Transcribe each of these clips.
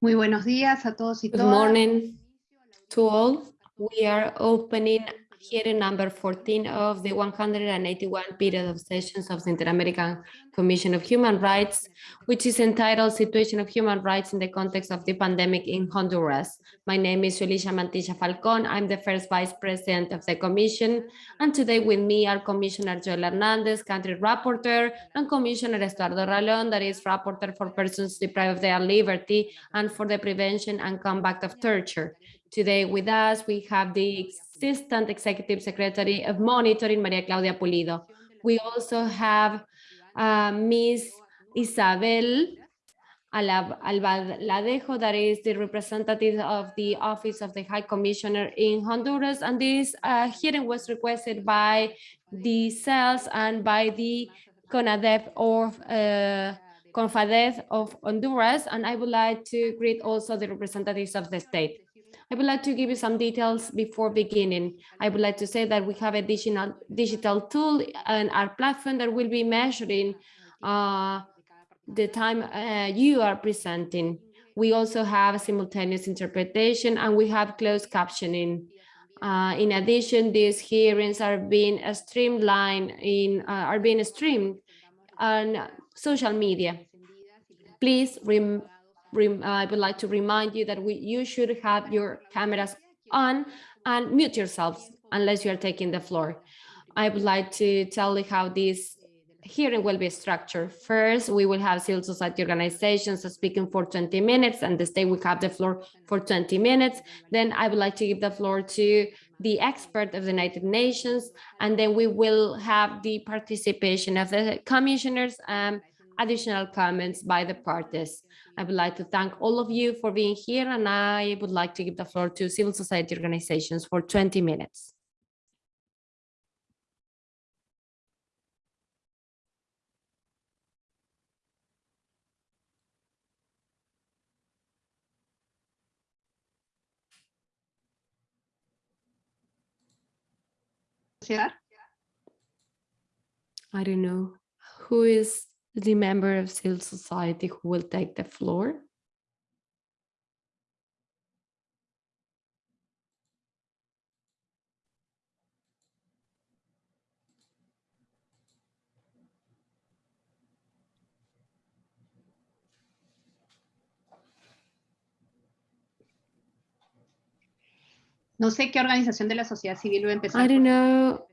Muy buenos días a todos y Good todas. morning to all. We are opening hearing number 14 of the 181 period of sessions of the Inter-American Commission of Human Rights, which is entitled Situation of Human Rights in the Context of the Pandemic in Honduras. My name is Julissa Mantilla Falcon. I'm the first vice president of the commission. And today with me are Commissioner Joel Hernandez, country rapporteur, and Commissioner Estuardo Ralón, that is rapporteur for persons deprived of their liberty and for the prevention and combat of torture. Today with us, we have the Assistant Executive Secretary of Monitoring, Maria Claudia Pulido. We also have uh, Ms. Isabel Albaladejo, that is the representative of the Office of the High Commissioner in Honduras. And this uh, hearing was requested by the CELS and by the CONADEP or uh, CONFADEF of Honduras. And I would like to greet also the representatives of the state. I would like to give you some details before beginning. I would like to say that we have a digital, digital tool and our platform that will be measuring uh, the time uh, you are presenting. We also have simultaneous interpretation and we have closed captioning. Uh, in addition, these hearings are being streamlined in uh, are being streamed on social media. Please rem Uh, I would like to remind you that we, you should have your cameras on and mute yourselves unless you are taking the floor. I would like to tell you how this hearing will be structured. First, we will have civil society organizations speaking for 20 minutes and the state will have the floor for 20 minutes. Then I would like to give the floor to the expert of the United Nations, and then we will have the participation of the commissioners and additional comments by the parties. I would like to thank all of you for being here, and I would like to give the floor to civil society organizations for 20 minutes. I don't know who is the member of civil society who will take the floor. No sé qué organización de la sociedad civil va a empezar. I don't know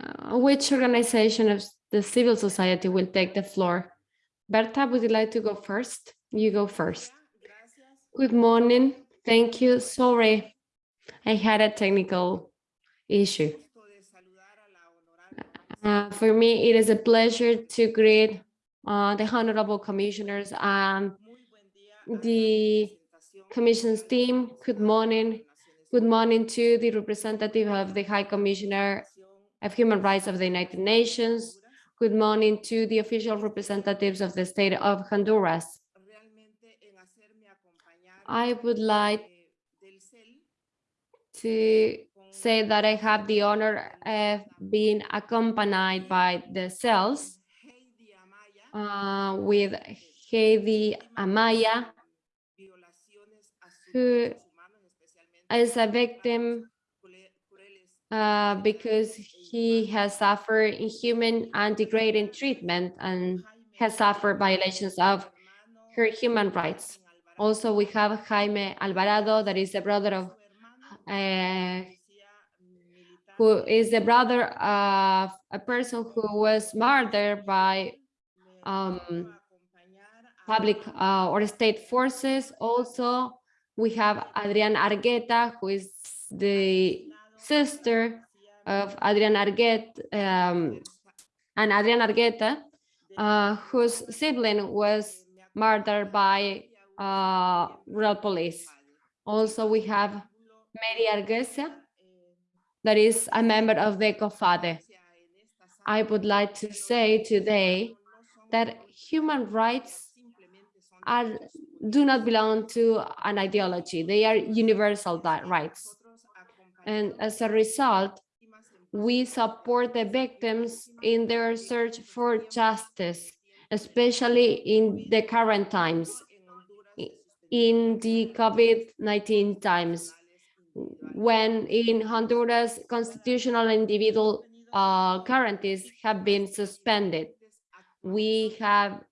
uh, which organization of the civil society will take the floor. Berta, would you like to go first? You go first. Good morning. Thank you. Sorry, I had a technical issue. Uh, for me, it is a pleasure to greet uh, the honorable commissioners and the commission's team. Good morning. Good morning to the representative of the High Commissioner of Human Rights of the United Nations. Good morning to the official representatives of the state of Honduras. I would like to say that I have the honor of being accompanied by the CELS uh, with Heidi Amaya, who is a victim uh, because he has suffered inhuman and degrading treatment and has suffered violations of her human rights. Also, we have Jaime Alvarado, that is the brother of, uh, who is the brother of a person who was murdered by um, public uh, or state forces. Also, we have Adrian Argueta, who is the sister of Adrian Argueta um, and Adrian Argueta, uh, whose sibling was murdered by uh, police. Also, we have Mary Arguesa, that is a member of the COFADEH. I would like to say today that human rights are do not belong to an ideology. They are universal rights. And as a result, we support the victims in their search for justice, especially in the current times. in the COVID-19 times, when in Honduras, constitutional individual uh, guarantees have been suspended. We have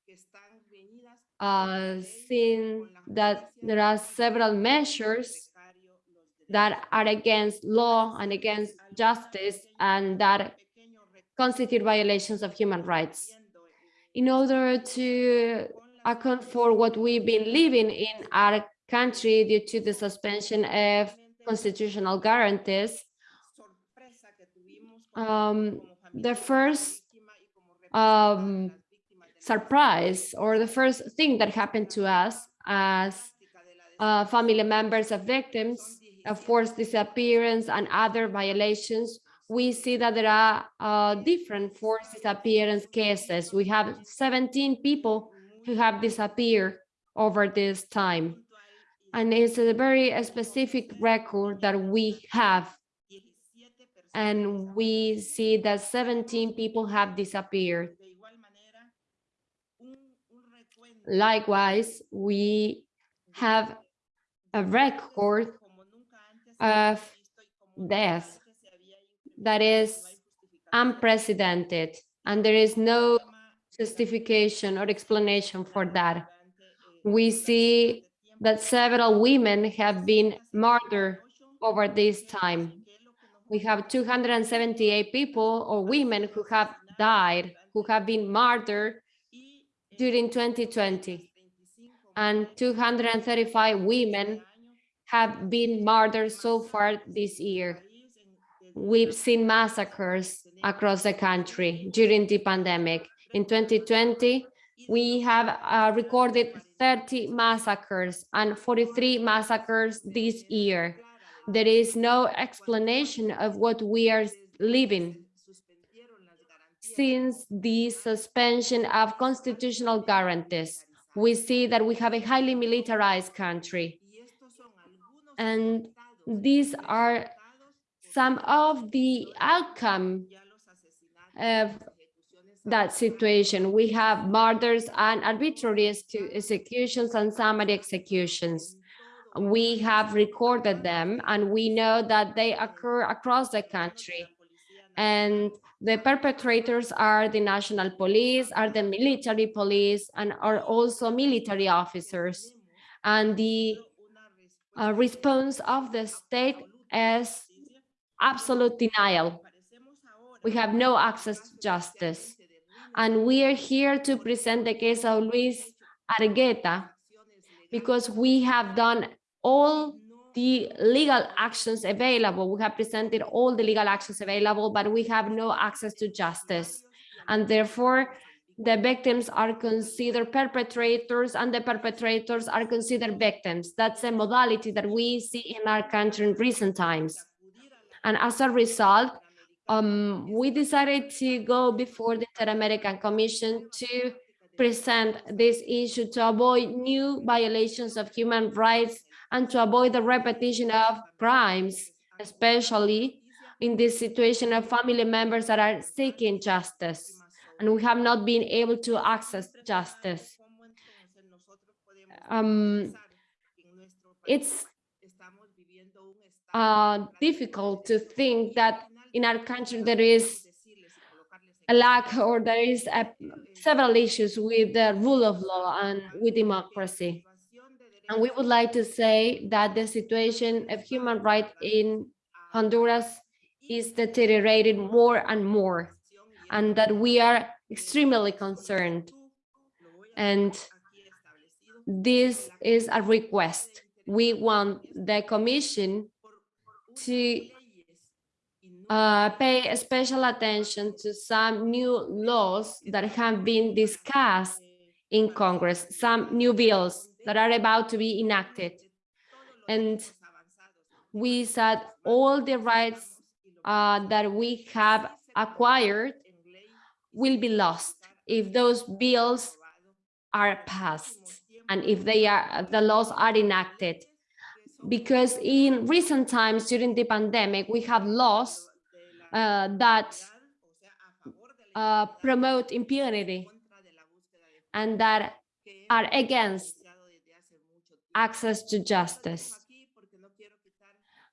uh, seen that there are several measures that are against law and against justice and that constitute violations of human rights. In order to account for what we've been living in our country due to the suspension of constitutional guarantees, um, the first um, surprise or the first thing that happened to us as uh, family members of victims forced disappearance and other violations, we see that there are uh, different forced disappearance cases. We have 17 people who have disappeared over this time. And it's a very specific record that we have. And we see that 17 people have disappeared. Likewise, we have a record of death that is unprecedented, and there is no justification or explanation for that. We see that several women have been murdered over this time. We have 278 people or women who have died, who have been murdered during 2020, and 235 women have been murdered so far this year. We've seen massacres across the country during the pandemic. In 2020, we have uh, recorded 30 massacres and 43 massacres this year. There is no explanation of what we are living since the suspension of constitutional guarantees. We see that we have a highly militarized country. And these are some of the outcome of that situation. We have murders and arbitrary executions and summary executions. We have recorded them and we know that they occur across the country. And the perpetrators are the national police, are the military police, and are also military officers. And the uh, response of the state as absolute denial. We have no access to justice. And we are here to present the case of Luis Argueta because we have done all the legal actions available. We have presented all the legal actions available, but we have no access to justice. And therefore, the victims are considered perpetrators and the perpetrators are considered victims. That's a modality that we see in our country in recent times. And as a result, um, we decided to go before the Inter-American Commission to present this issue to avoid new violations of human rights and to avoid the repetition of crimes, especially in this situation of family members that are seeking justice and we have not been able to access justice. Um, it's uh, difficult to think that in our country there is a lack or there is a, several issues with the rule of law and with democracy. And we would like to say that the situation of human rights in Honduras is deteriorating more and more and that we are extremely concerned. And this is a request. We want the Commission to uh, pay special attention to some new laws that have been discussed in Congress, some new bills that are about to be enacted. And we said all the rights uh, that we have acquired will be lost if those bills are passed and if they are the laws are enacted because in recent times during the pandemic we have laws uh, that uh, promote impunity and that are against access to justice.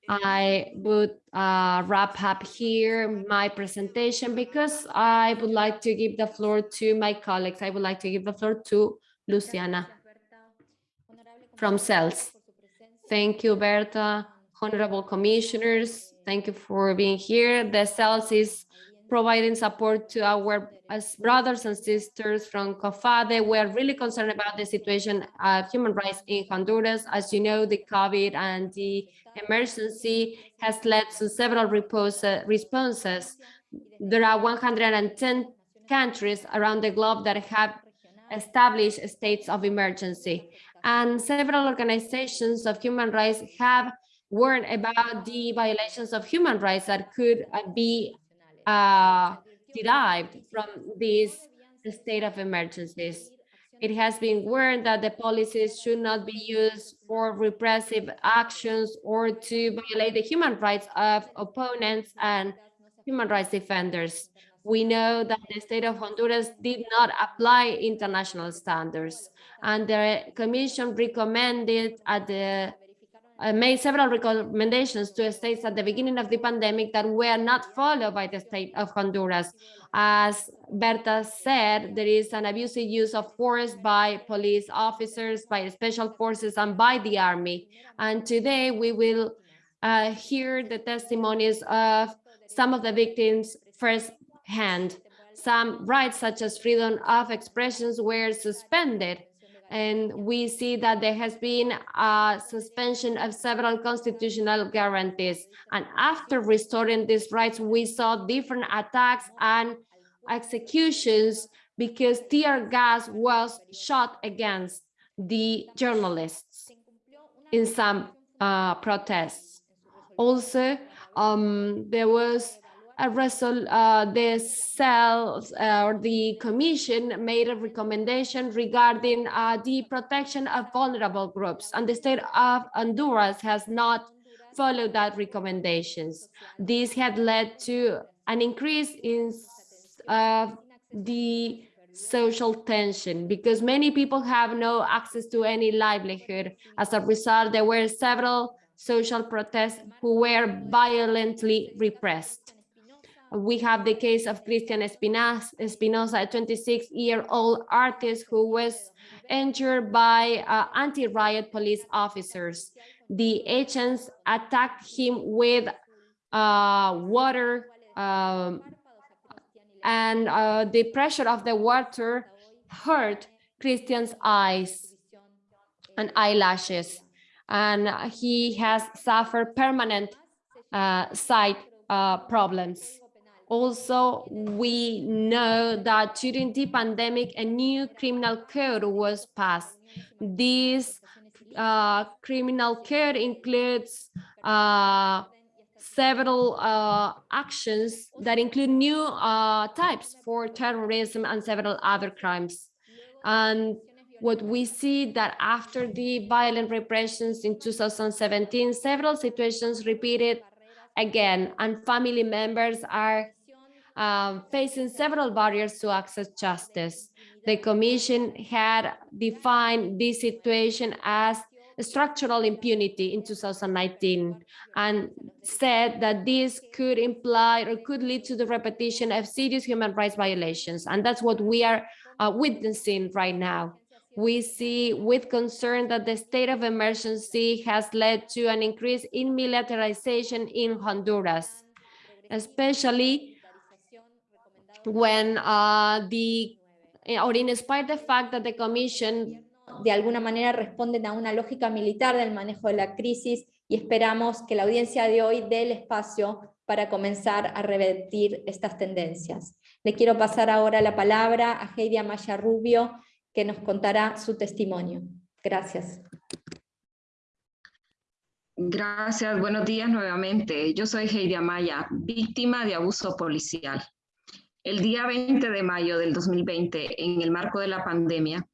I would uh, wrap up here my presentation because I would like to give the floor to my colleagues. I would like to give the floor to Luciana from CELS. Thank you, Berta, honorable commissioners. Thank you for being here. The CELS is providing support to our as brothers and sisters from COFADEH. We're really concerned about the situation of human rights in Honduras. As you know, the COVID and the emergency has led to several responses. There are 110 countries around the globe that have established states of emergency. And several organizations of human rights have warned about the violations of human rights that could uh, be uh, derived from this state of emergencies. It has been warned that the policies should not be used for repressive actions or to violate the human rights of opponents and human rights defenders. We know that the state of Honduras did not apply international standards and the commission recommended at the uh, made several recommendations to states at the beginning of the pandemic that were not followed by the state of Honduras. As Berta said, there is an abusive use of force by police officers, by special forces, and by the army. And today we will uh, hear the testimonies of some of the victims firsthand. Some rights such as freedom of expressions were suspended and we see that there has been a suspension of several constitutional guarantees. And after restoring these rights, we saw different attacks and executions because tear gas was shot against the journalists in some uh, protests. Also, um, there was a resol uh, the cells uh, or the commission made a recommendation regarding uh, the protection of vulnerable groups and the state of Honduras has not followed that recommendations. This had led to an increase in the social tension because many people have no access to any livelihood. As a result, there were several social protests who were violently repressed. We have the case of Christian Espinosa, a 26-year-old artist who was injured by uh, anti-riot police officers. The agents attacked him with uh, water um, and uh, the pressure of the water hurt Christian's eyes and eyelashes. And he has suffered permanent uh, sight uh, problems. Also, we know that during the pandemic, a new criminal code was passed. This uh, criminal code includes uh, several uh, actions that include new uh, types for terrorism and several other crimes. And what we see that after the violent repressions in 2017, several situations repeated again, and family members are um, facing several barriers to access justice. The Commission had defined this situation as structural impunity in 2019 and said that this could imply or could lead to the repetition of serious human rights violations. And that's what we are uh, witnessing right now. We see with concern that the state of emergency has led to an increase in militarization in Honduras, especially when uh, the, eh, or in spite the fact that the commission de alguna manera responden a una lógica militar del manejo de la crisis y esperamos que la audiencia de hoy dé el espacio para comenzar a revertir estas tendencias. Le quiero pasar ahora la palabra a Heidi Amaya Rubio, que nos contará su testimonio. Gracias. Gracias, buenos días nuevamente. Yo soy Heidi Amaya, víctima de abuso policial. El día 20 de mayo del 2020, en el marco de la pandemia,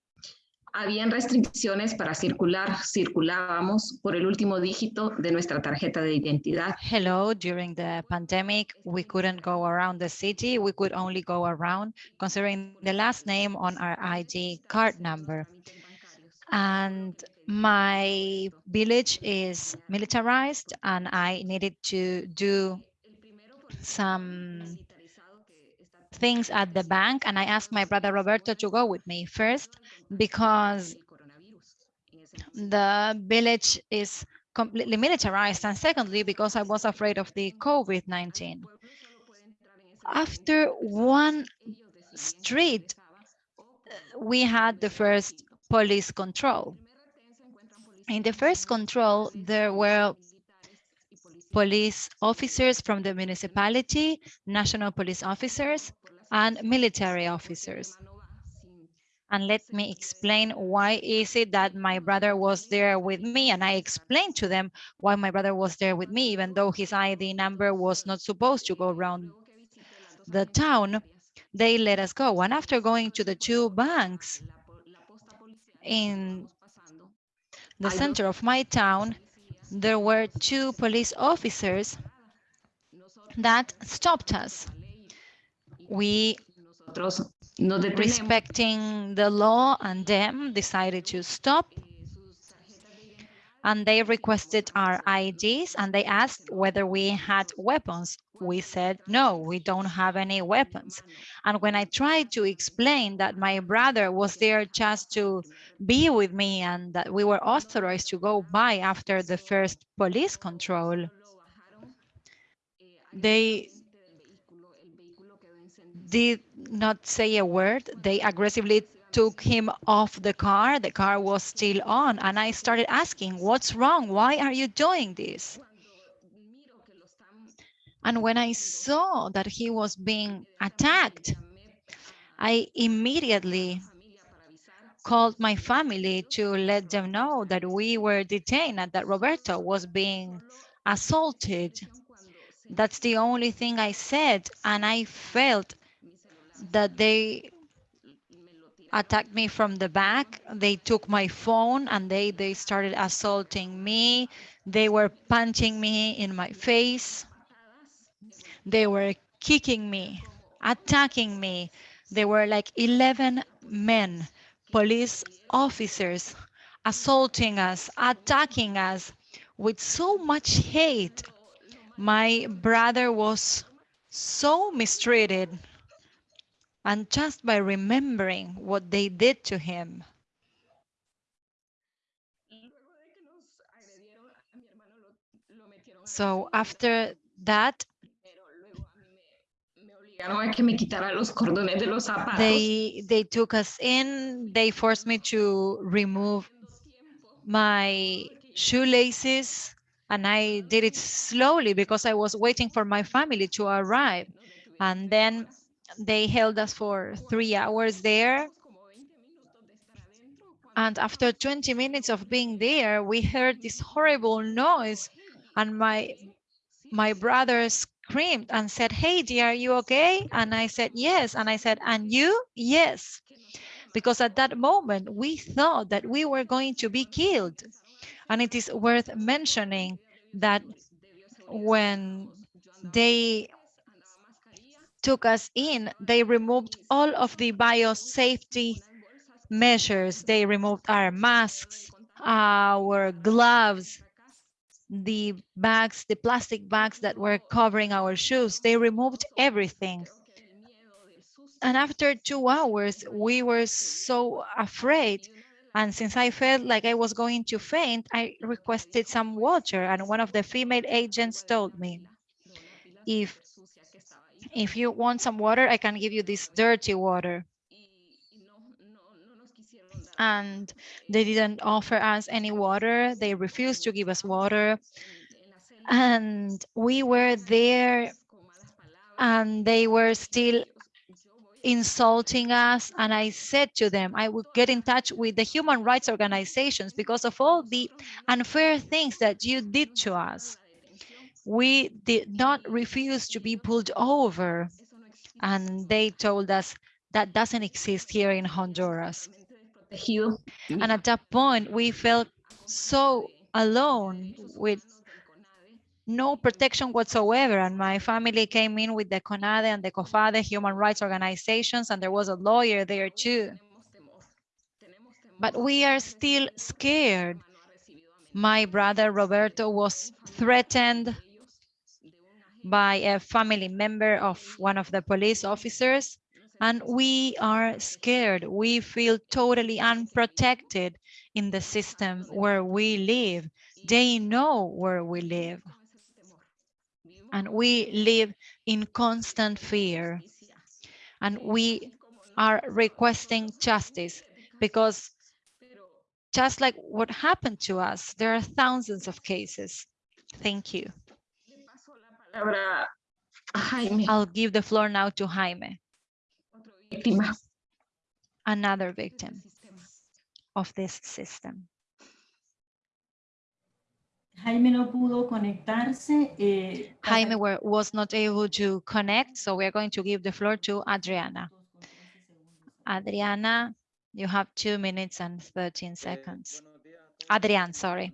habían restricciones para circular. Circulábamos por el último dígito de nuestra tarjeta de identidad. Hello, during the pandemic, we couldn't go around the city. We could only go around considering the last name on our ID card number. And my village is militarized and I needed to do some things at the bank and I asked my brother Roberto to go with me first because the village is completely militarized and secondly because I was afraid of the COVID-19. After one street, we had the first police control. In the first control, there were police officers from the municipality, national police officers, and military officers. And let me explain why is it that my brother was there with me. And I explained to them why my brother was there with me, even though his ID number was not supposed to go around the town, they let us go. And after going to the two banks in the center of my town, there were two police officers that stopped us. We, respecting the law and them, decided to stop and they requested our IDs and they asked whether we had weapons. We said, no, we don't have any weapons. And when I tried to explain that my brother was there just to be with me and that we were authorized to go by after the first police control, they did not say a word. They aggressively took him off the car. The car was still on. And I started asking, what's wrong? Why are you doing this? And when I saw that he was being attacked, I immediately called my family to let them know that we were detained and that Roberto was being assaulted. That's the only thing I said. And I felt that they attacked me from the back. They took my phone and they, they started assaulting me. They were punching me in my face. They were kicking me, attacking me. There were like 11 men, police officers, assaulting us, attacking us with so much hate. My brother was so mistreated and just by remembering what they did to him. So after that, they they took us in they forced me to remove my shoelaces and i did it slowly because i was waiting for my family to arrive and then they held us for three hours there. And after 20 minutes of being there, we heard this horrible noise. And my my brother screamed and said, hey, dear, are you okay? And I said, yes. And I said, and you? Yes. Because at that moment, we thought that we were going to be killed. And it is worth mentioning that when they took us in, they removed all of the biosafety measures. They removed our masks, our gloves, the bags, the plastic bags that were covering our shoes. They removed everything. And after two hours, we were so afraid. And since I felt like I was going to faint, I requested some water. And one of the female agents told me, if if you want some water, I can give you this dirty water. And they didn't offer us any water. They refused to give us water. And we were there and they were still insulting us and I said to them I would get in touch with the human rights organizations because of all the unfair things that you did to us we did not refuse to be pulled over. And they told us that doesn't exist here in Honduras. And at that point, we felt so alone with no protection whatsoever. And my family came in with the CONADE and the COFADEH human rights organizations, and there was a lawyer there too. But we are still scared My brother Roberto was threatened by a family member of one of the police officers and we are scared. We feel totally unprotected in the system where we live. They know where we live. And we live in constant fear. And we are requesting justice because just like what happened to us, there are thousands of cases. Thank you. Palabra a Jaime, I'll give the floor now to Jaime, víctima. another victim of this system. Jaime no pudo conectarse. eh, Jaime were, was not able to connect, so we are going to give the floor to Adriana. Adriana, you have two minutes and 13 seconds. Adrian, sorry.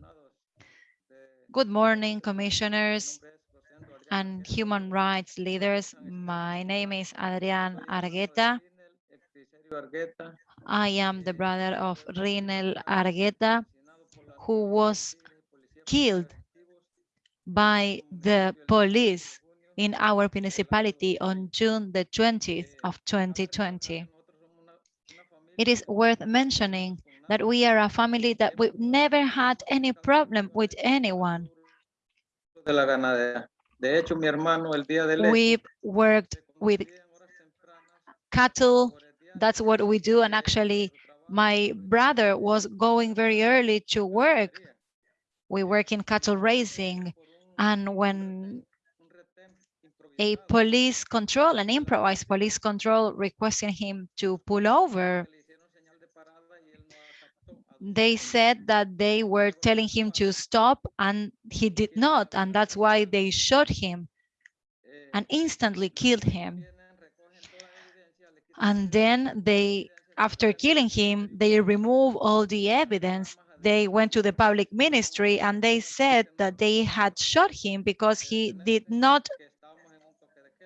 Good morning, commissioners and human rights leaders. My name is Adrian Argueta. I am the brother of Rinel Argueta, who was killed by the police in our municipality on June the 20th of 2020. It is worth mentioning that we are a family that we've never had any problem with anyone. De la ganadera. De hecho, mi hermano el día del We've worked with cattle. That's what we do. And actually, my brother was going very early to work. We work in cattle raising. And when a police control, an improvised police control requesting him to pull over, they said that they were telling him to stop and he did not. And that's why they shot him and instantly killed him. And then they, after killing him, they remove all the evidence. They went to the public ministry and they said that they had shot him because he did not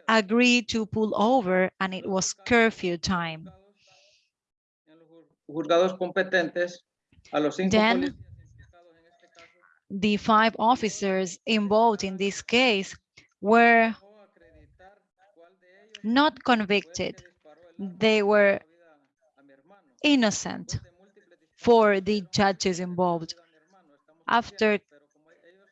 agree to pull over and it was curfew time. En los juzgados competentes a los cinco Then- policías implicados en este caso The five officers involved in this case were o acreditar cuál de ellos not convicted. le disparó el arma They were a la vida a mi hermano. innocent De múltiples disparos for the judges involved. a mi hermano. Estamos After pero como ellos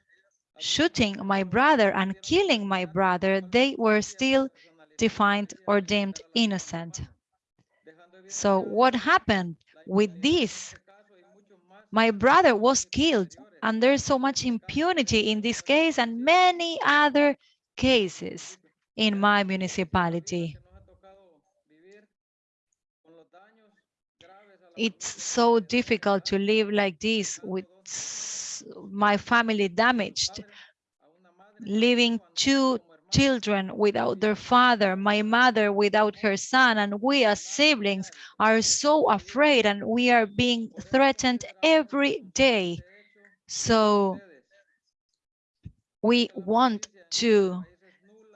shooting my brother and killing my brother, they were still defined or deemed innocent. So what happened with this? My brother was killed and there's so much impunity in this case and many other cases in my municipality. It's so difficult to live like this with my family damaged, leaving two children without their father, my mother without her son, and we as siblings are so afraid and we are being threatened every day. So we want to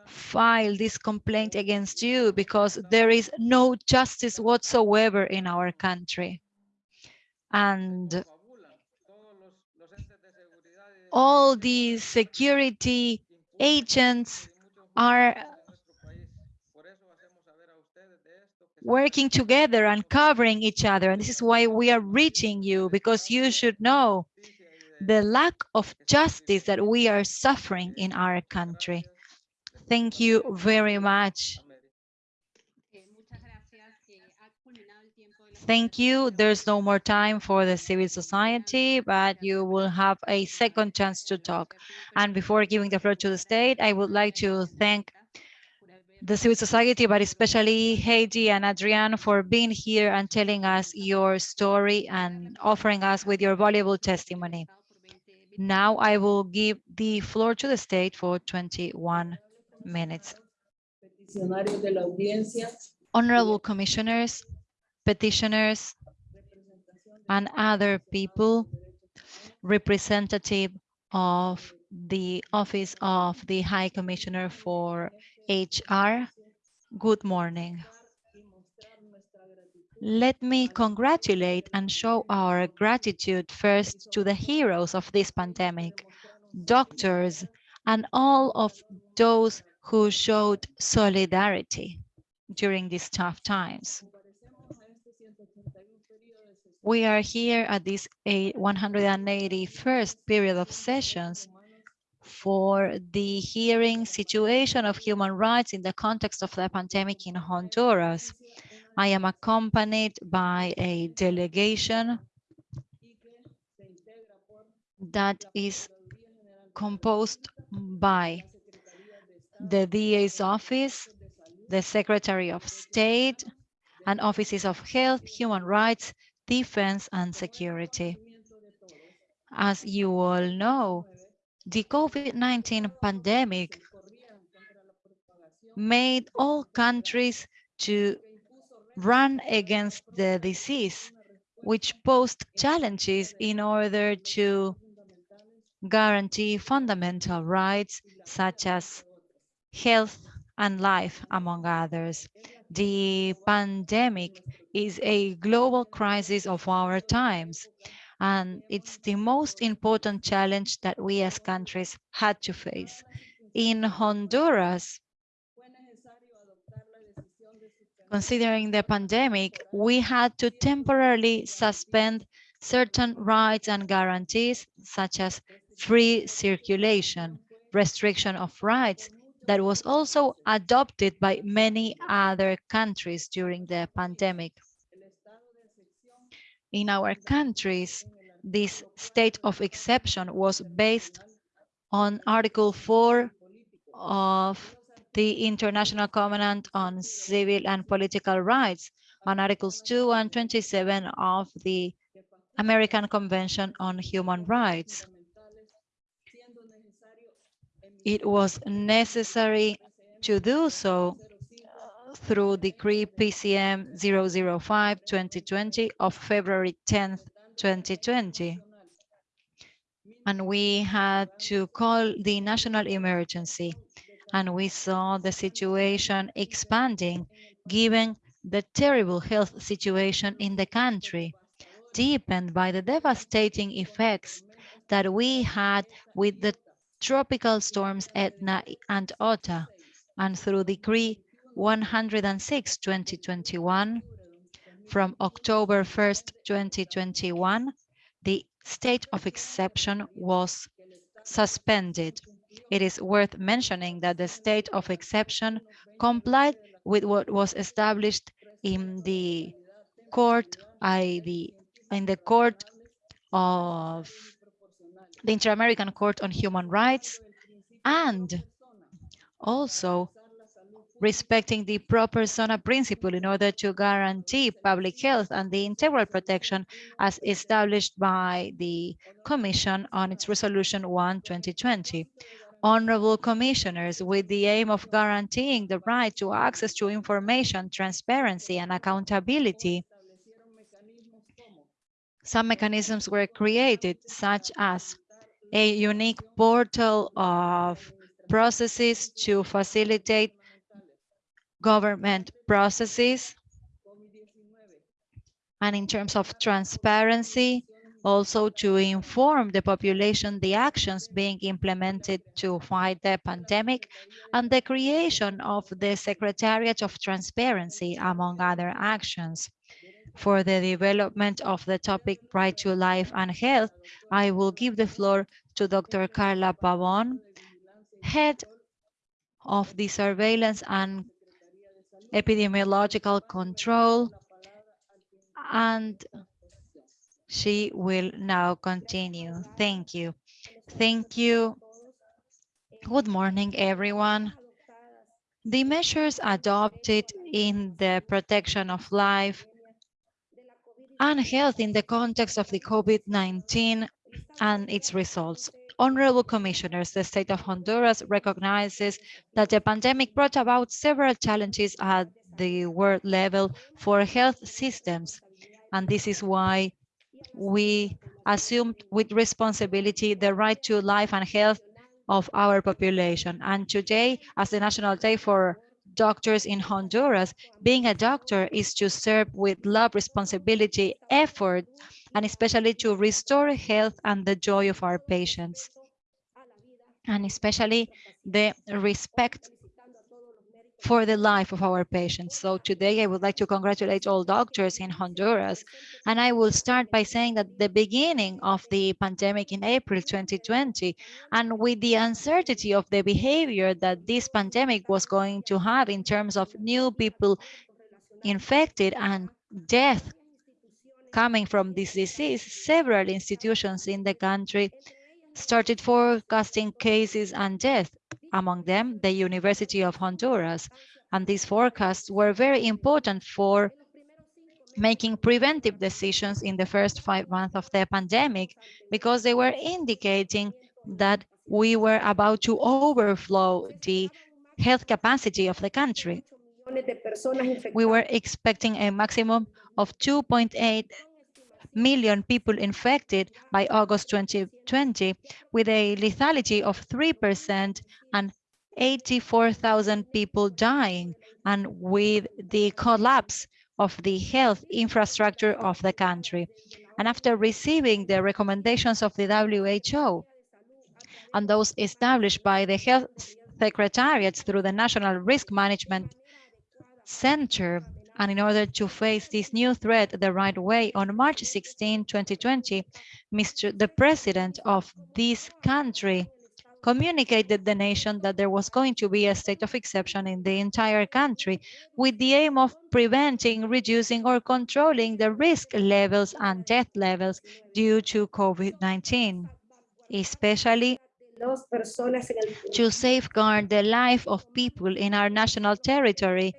file this complaint against you because there is no justice whatsoever in our country. And all these security agents are working together and covering each other. And this is why we are reaching you because you should know the lack of justice that we are suffering in our country. Thank you very much. Eh, muchas gracias. Eh, ha culminado el tiempo de la Thank you. There's no more time for the civil society, but you will have a second chance to talk. And before giving the floor to the state, I would like to thank the civil society, but especially Heidi and Adrian for being here and telling us your story and offering us with your valuable testimony. Now I will give the floor to the state for 21 minutes. peticionarios de la audiencia, Honorable commissioners, petitioners, and other people representative of the Office of the High Commissioner for HR, good morning. Let me congratulate and show our gratitude first to the heroes of this pandemic, doctors, and all of those who showed solidarity during these tough times. We are here at this 181st period of sessions for the hearing situation of human rights in the context of the pandemic in Honduras. I am accompanied by a delegation that is composed by the DA's office, the Secretary of State, and offices of health, human rights, defense, and security. As you all know, the COVID-19 pandemic made all countries to run against the disease, which posed challenges in order to guarantee fundamental rights such as health and life, among others. The pandemic is a global crisis of our times, and it's the most important challenge that we as countries had to face. In Honduras, considering the pandemic, we had to temporarily suspend certain rights and guarantees, such as free circulation, restriction of rights, that was also adopted by many other countries during the pandemic. In our countries, this state of exception was based on Article 4 of the International Covenant on Civil and Political Rights, on Articles 2 and 27 of the American Convention on Human Rights. It was necessary to do so uh, through Decree PCM 005-2020 of February 10th, 2020. And we had to call the national emergency and we saw the situation expanding given the terrible health situation in the country, deepened by the devastating effects that we had with the tropical storms Eta and Iota, and through Decree 106-2021, from October 1st, 2021, the state of exception was suspended. It is worth mentioning that the state of exception complied with what was established in the court, in the court of the Inter-American Court on Human Rights, and also respecting the pro persona principle in order to guarantee public health and the integral protection as established by the Commission on its Resolution 1 2020. Honorable commissioners, with the aim of guaranteeing the right to access to information, transparency, and accountability, some mechanisms were created, such as a unique portal of processes to facilitate government processes. And in terms of transparency, also to inform the population the actions being implemented to fight the pandemic and the creation of the Secretariat of Transparency, among other actions. For the development of the topic right to life and health, I will give the floor to Dr. Karla Pavon, head of the surveillance and epidemiological control, and she will now continue. Thank you. Thank you. Good morning, everyone. The measures adopted in the protection of life and health in the context of the COVID-19 and its results. Honorable Commissioners, the state of Honduras recognizes that the pandemic brought about several challenges at the world level for health systems. And this is why we assumed with responsibility the right to life and health of our population. And today, as the National Day for doctors in Honduras. Being a doctor is to serve with love, responsibility, effort, and especially to restore health and the joy of our patients. And especially the respect for the life of our patients. So today I would like to congratulate all doctors in Honduras. And I will start by saying that the beginning of the pandemic in April 2020, and with the uncertainty of the behavior that this pandemic was going to have in terms of new people infected and death coming from this disease, several institutions in the country started forecasting cases and death among them the University of Honduras. And these forecasts were very important for making preventive decisions in the first five months of the pandemic because they were indicating that we were about to overflow the health capacity of the country. We were expecting a maximum of 2.8 million people infected by August 2020 with a lethality of 3% and 84,000 people dying and with the collapse of the health infrastructure of the country. And after receiving the recommendations of the WHO and those established by the health secretariats through the National Risk Management Center, and in order to face this new threat the right way, on March 16, 2020, Mr. the president of this country communicated the nation that there was going to be a state of exception in the entire country with the aim of preventing, reducing or controlling the risk levels and death levels due to COVID-19, especially to safeguard the life of people in our national territory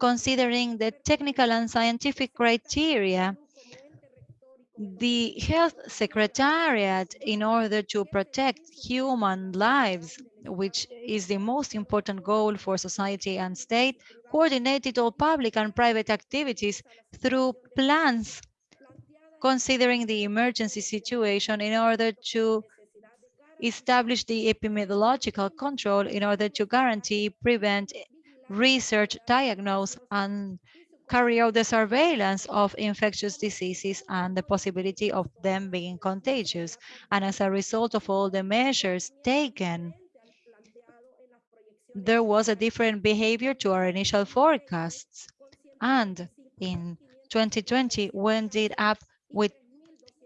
considering the technical and scientific criteria, the health secretariat, in order to protect human lives, which is the most important goal for society and state, coordinated all public and private activities through plans considering the emergency situation in order to establish the epidemiological control in order to guarantee, prevent, research, diagnose, and carry out the surveillance of infectious diseases and the possibility of them being contagious. And as a result of all the measures taken, there was a different behavior to our initial forecasts. And in 2020, we ended up with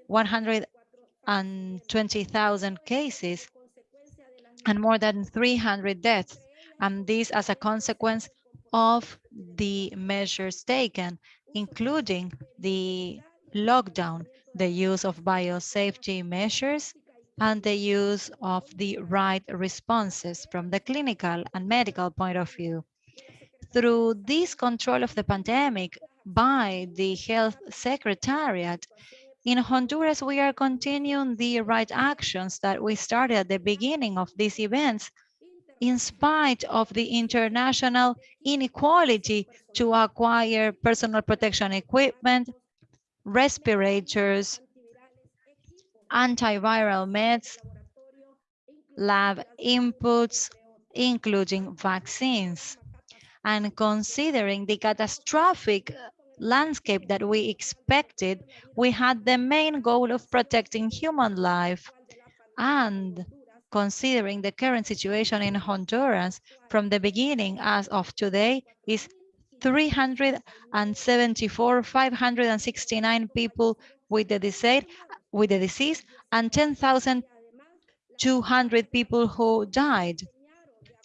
120,000 cases and more than 300 deaths and this as a consequence of the measures taken, including the lockdown, the use of biosafety measures, and the use of the right responses from the clinical and medical point of view. Through this control of the pandemic by the health secretariat, in Honduras, we are continuing the right actions that we started at the beginning of these events in spite of the international inequality to acquire personal protection equipment, respirators, antiviral meds, lab inputs, including vaccines. And considering the catastrophic landscape that we expected, we had the main goal of protecting human life and considering the current situation in Honduras from the beginning as of today is 374, 569 people with the disease, with the disease and 10,200 people who died.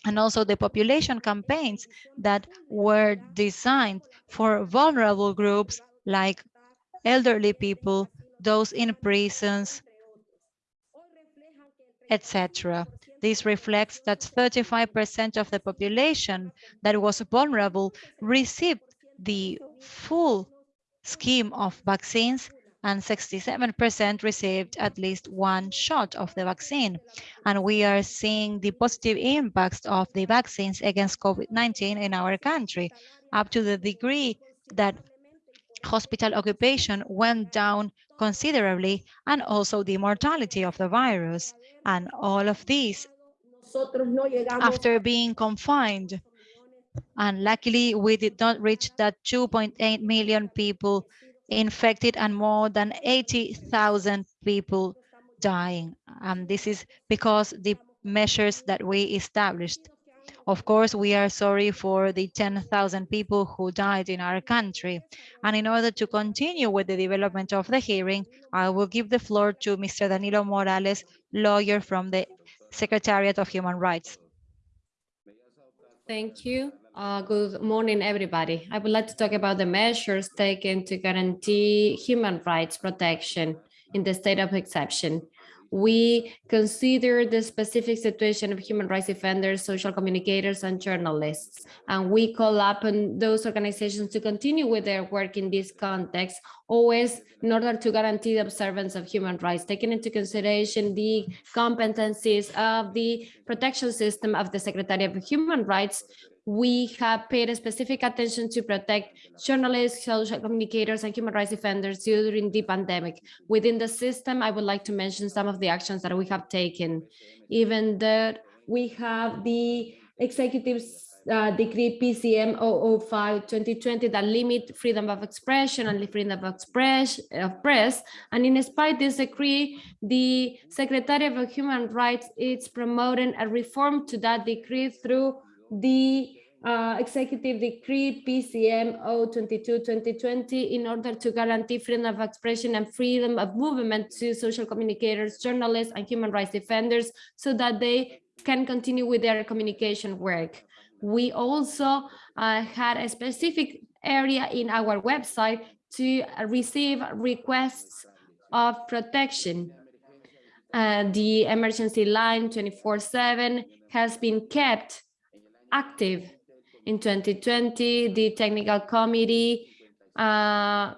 And also the population campaigns that were designed for vulnerable groups like elderly people, those in prisons, etc. This reflects that 35% of the population that was vulnerable received the full scheme of vaccines and 67% received at least one shot of the vaccine. And we are seeing the positive impacts of the vaccines against COVID-19 in our country, up to the degree that hospital occupation went down considerably and also the mortality of the virus. And all of these, after being confined And luckily, we did not reach that 2.8 million people infected and more than 80,000 people dying. And this is because the measures that we established. Of course, we are sorry for the 10,000 people who died in our country. And in order to continue with the development of the hearing, I will give the floor to Mr. Danilo Morales, lawyer from the Secretariat of Human Rights. Thank you. Uh, good morning, everybody. I would like to talk about the measures taken to guarantee human rights protection in the state of exception. We consider the specific situation of human rights defenders, social communicators, and journalists, and we call upon those organizations to continue with their work in this context, always in order to guarantee the observance of human rights, taking into consideration the competencies of the protection system of the Secretary of Human Rights, we have paid specific attention to protect journalists, social communicators, and human rights defenders during the pandemic. Within the system, I would like to mention some of the actions that we have taken. Even though we have the executive uh, decree PCM 005 2020 that limit freedom of expression and the freedom of express of press. And in spite this decree, the Secretary of Human Rights is promoting a reform to that decree through the uh, Executive Decree PCM 022-2020 in order to guarantee freedom of expression and freedom of movement to social communicators, journalists, and human rights defenders so that they can continue with their communication work. We also uh, had a specific area in our website to receive requests of protection. Uh, the emergency line 24-7 has been kept active in 2020, the technical committee uh,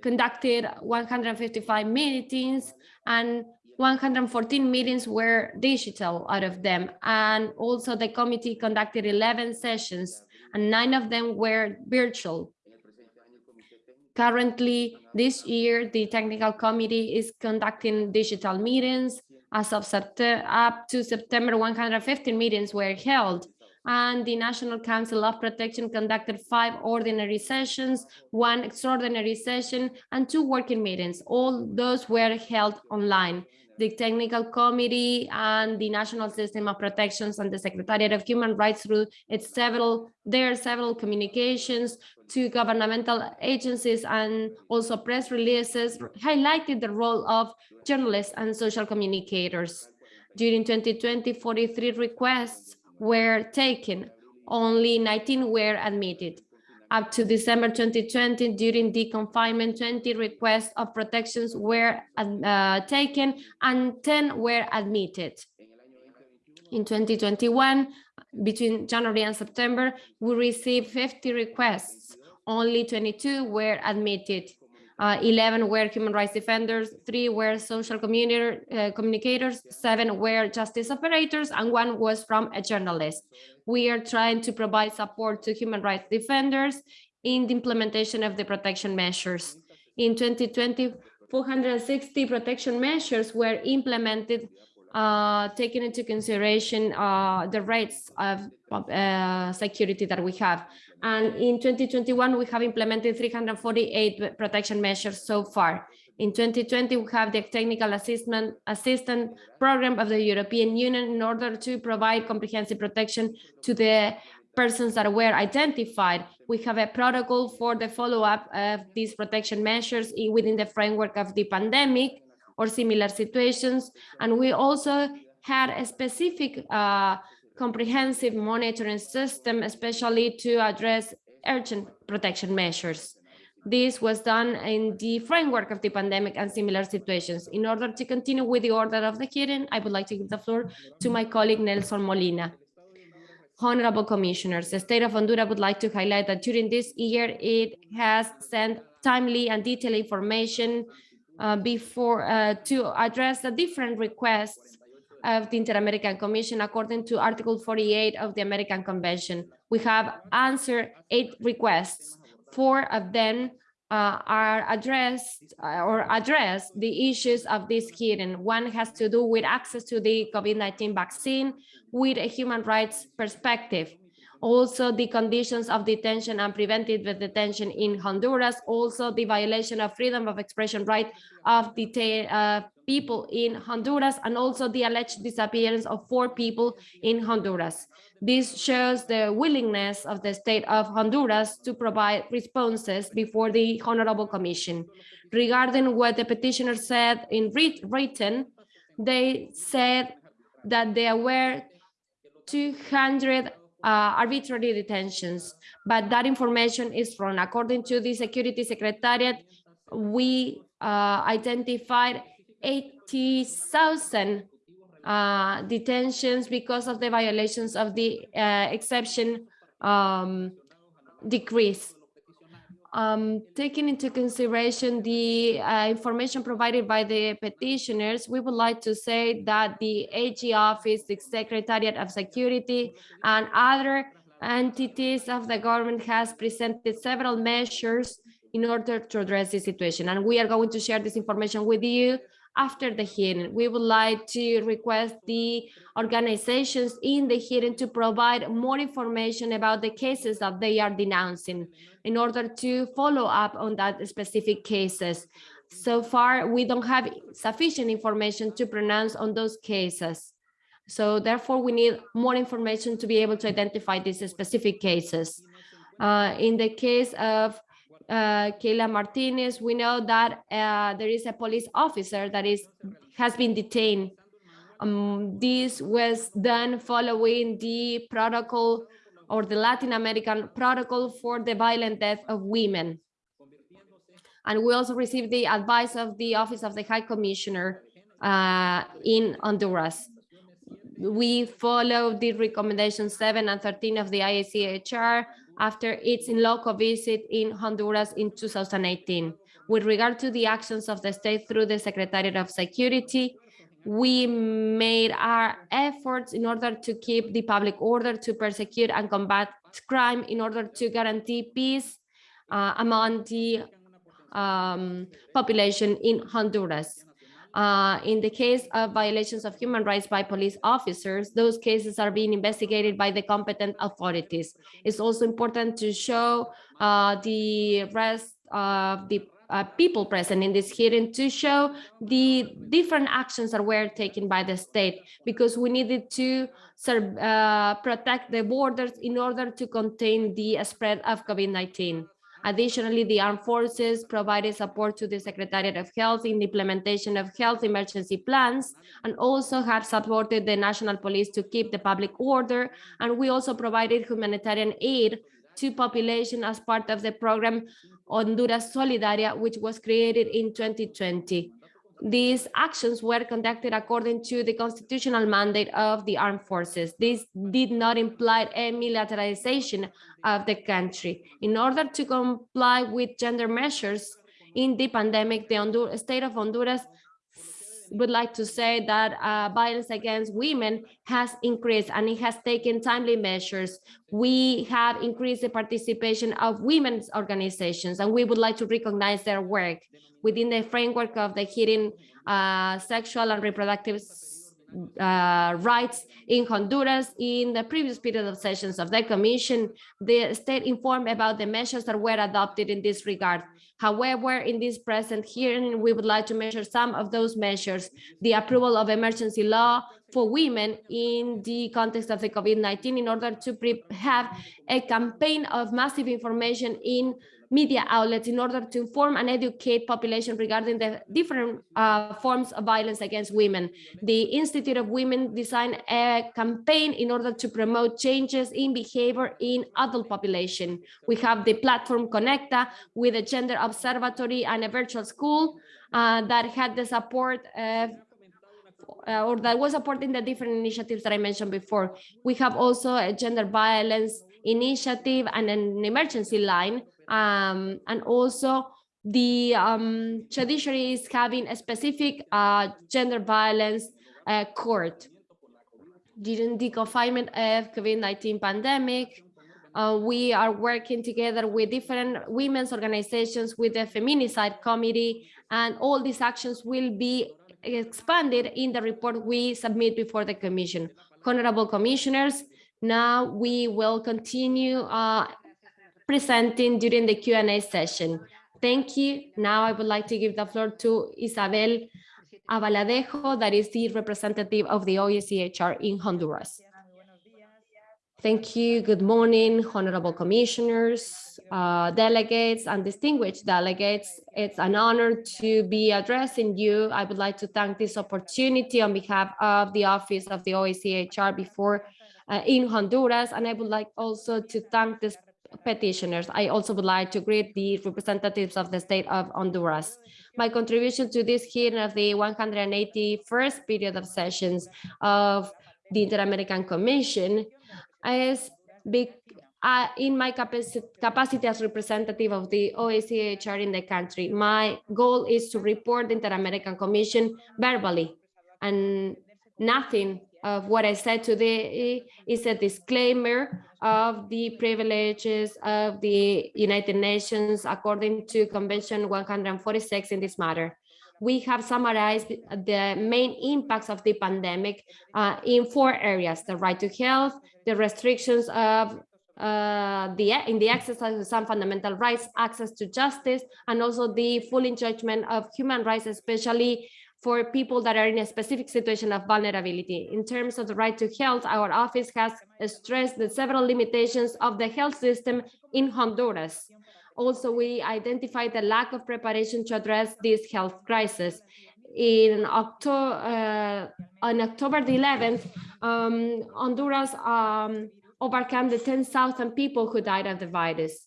conducted 155 meetings and 114 meetings were digital out of them. And also the committee conducted 11 sessions and nine of them were virtual. Currently, this year, the technical committee is conducting digital meetings. As of September, up to September, 115 meetings were held and the National Council of Protection conducted five ordinary sessions, one extraordinary session, and two working meetings. All those were held online. The Technical Committee and the National System of Protections and the Secretariat of Human Rights through its several, their several communications to governmental agencies and also press releases highlighted the role of journalists and social communicators. During 2020, 43 requests were taken, only 19 were admitted. Up to December 2020, during the confinement, 20 requests of protections were uh, taken and 10 were admitted. In 2021, between January and September, we received 50 requests, only 22 were admitted uh, 11 were human rights defenders, three were social uh, communicators, seven were justice operators, and one was from a journalist. We are trying to provide support to human rights defenders in the implementation of the protection measures. In 2020, 460 protection measures were implemented, uh, taking into consideration uh, the rates of uh, security that we have. And in 2021, we have implemented 348 protection measures so far. In 2020, we have the technical assistance, assistance program of the European Union in order to provide comprehensive protection to the persons that were identified. We have a protocol for the follow-up of these protection measures within the framework of the pandemic or similar situations. And we also had a specific uh, comprehensive monitoring system, especially to address urgent protection measures. This was done in the framework of the pandemic and similar situations. In order to continue with the order of the hearing, I would like to give the floor to my colleague Nelson Molina. Honorable Commissioners, the state of Honduras would like to highlight that during this year, it has sent timely and detailed information uh, before uh, to address the different requests of the Inter-American Commission according to Article 48 of the American Convention. We have answered eight requests. Four of them uh, are addressed uh, or address the issues of this hearing. One has to do with access to the COVID-19 vaccine with a human rights perspective. Also the conditions of detention and preventive detention in Honduras, also the violation of freedom of expression right of detain uh, people in Honduras, and also the alleged disappearance of four people in Honduras. This shows the willingness of the state of Honduras to provide responses before the Honorable Commission. Regarding what the petitioner said in writ written, they said that there were 200 uh, arbitrary detentions, but that information is wrong. According to the Security Secretariat, we uh, identified 80,000 uh, detentions because of the violations of the uh, exception um, decrease. Um, taking into consideration the uh, information provided by the petitioners, we would like to say that the AG office, the Secretariat of Security, and other entities of the government has presented several measures in order to address the situation. And we are going to share this information with you after the hearing. We would like to request the organizations in the hearing to provide more information about the cases that they are denouncing in order to follow up on that specific cases. So far, we don't have sufficient information to pronounce on those cases. So therefore, we need more information to be able to identify these specific cases. Uh, in the case of uh, Keyla Martinez, we know that uh, there is a police officer that is has been detained. Um, this was done following the protocol or the Latin American protocol for the violent death of women. And we also received the advice of the Office of the High Commissioner uh, in Honduras. We follow the recommendations 7 and 13 of the IACHR after its in loco visit in Honduras in 2018. With regard to the actions of the state through the Secretariat of Security, we made our efforts in order to keep the public order, to persecute and combat crime, in order to guarantee peace uh, among the um, population in Honduras. Uh, in the case of violations of human rights by police officers, those cases are being investigated by the competent authorities. It's also important to show uh, the rest of the uh, people present in this hearing to show the different actions that were taken by the state because we needed to serve, uh, protect the borders in order to contain the spread of COVID-19. Additionally, the armed forces provided support to the Secretariat of Health in the implementation of health emergency plans and also have supported the national police to keep the public order. And we also provided humanitarian aid to population as part of the program Honduras Solidaria, which was created in 2020. These actions were conducted according to the constitutional mandate of the armed forces. This did not imply a militarization of the country. In order to comply with gender measures in the pandemic, the Hondur state of Honduras would like to say that uh, violence against women has increased and it has taken timely measures. We have increased the participation of women's organizations and we would like to recognize their work within the framework of the hearing uh, sexual and reproductive uh, rights in Honduras. In the previous period of sessions of the commission, the state informed about the measures that were adopted in this regard. However, in this present hearing, we would like to measure some of those measures, the approval of emergency law for women in the context of the COVID-19 in order to have a campaign of massive information in media outlets in order to inform and educate population regarding the different uh, forms of violence against women. The Institute of Women designed a campaign in order to promote changes in behavior in adult population. We have the platform Conecta with a gender observatory and a virtual school uh, that had the support of uh, or that was supporting the different initiatives that I mentioned before. We have also a gender violence initiative and an emergency line um, and also the um, judiciary is having a specific uh, gender violence uh, court. During the confinement of COVID-19 pandemic, uh, we are working together with different women's organizations with the Feminicide Committee, and all these actions will be expanded in the report we submit before the Commission. Honorable Commissioners, Now we will continue uh, presenting during the Q&A session. Thank you. Now I would like to give the floor to Isabel Albaladejo, that is the representative of the OECHR in Honduras. Thank you. Good morning, honorable commissioners, uh, delegates, and distinguished delegates. It's an honor to be addressing you. I would like to thank this opportunity on behalf of the Office of the OECHR before uh, in Honduras, and I would like also to thank the petitioners. I also would like to greet the representatives of the state of Honduras. My contribution to this hearing of the 181st period of sessions of the Inter-American Commission is big, uh, in my capacity, capacity as representative of the OACHR in the country. My goal is to report the Inter-American Commission verbally and nothing of what I said today is a disclaimer of the privileges of the United Nations according to Convention 146 in this matter. We have summarized the main impacts of the pandemic uh, in four areas, the right to health, the restrictions of uh, the in the exercise of some fundamental rights, access to justice, and also the full enjoyment of human rights, especially for people that are in a specific situation of vulnerability. In terms of the right to health, our office has stressed the several limitations of the health system in Honduras. Also, we identified the lack of preparation to address this health crisis. In October, uh, on October the 11th, um, Honduras um, overcame the 10,000 people who died of the virus.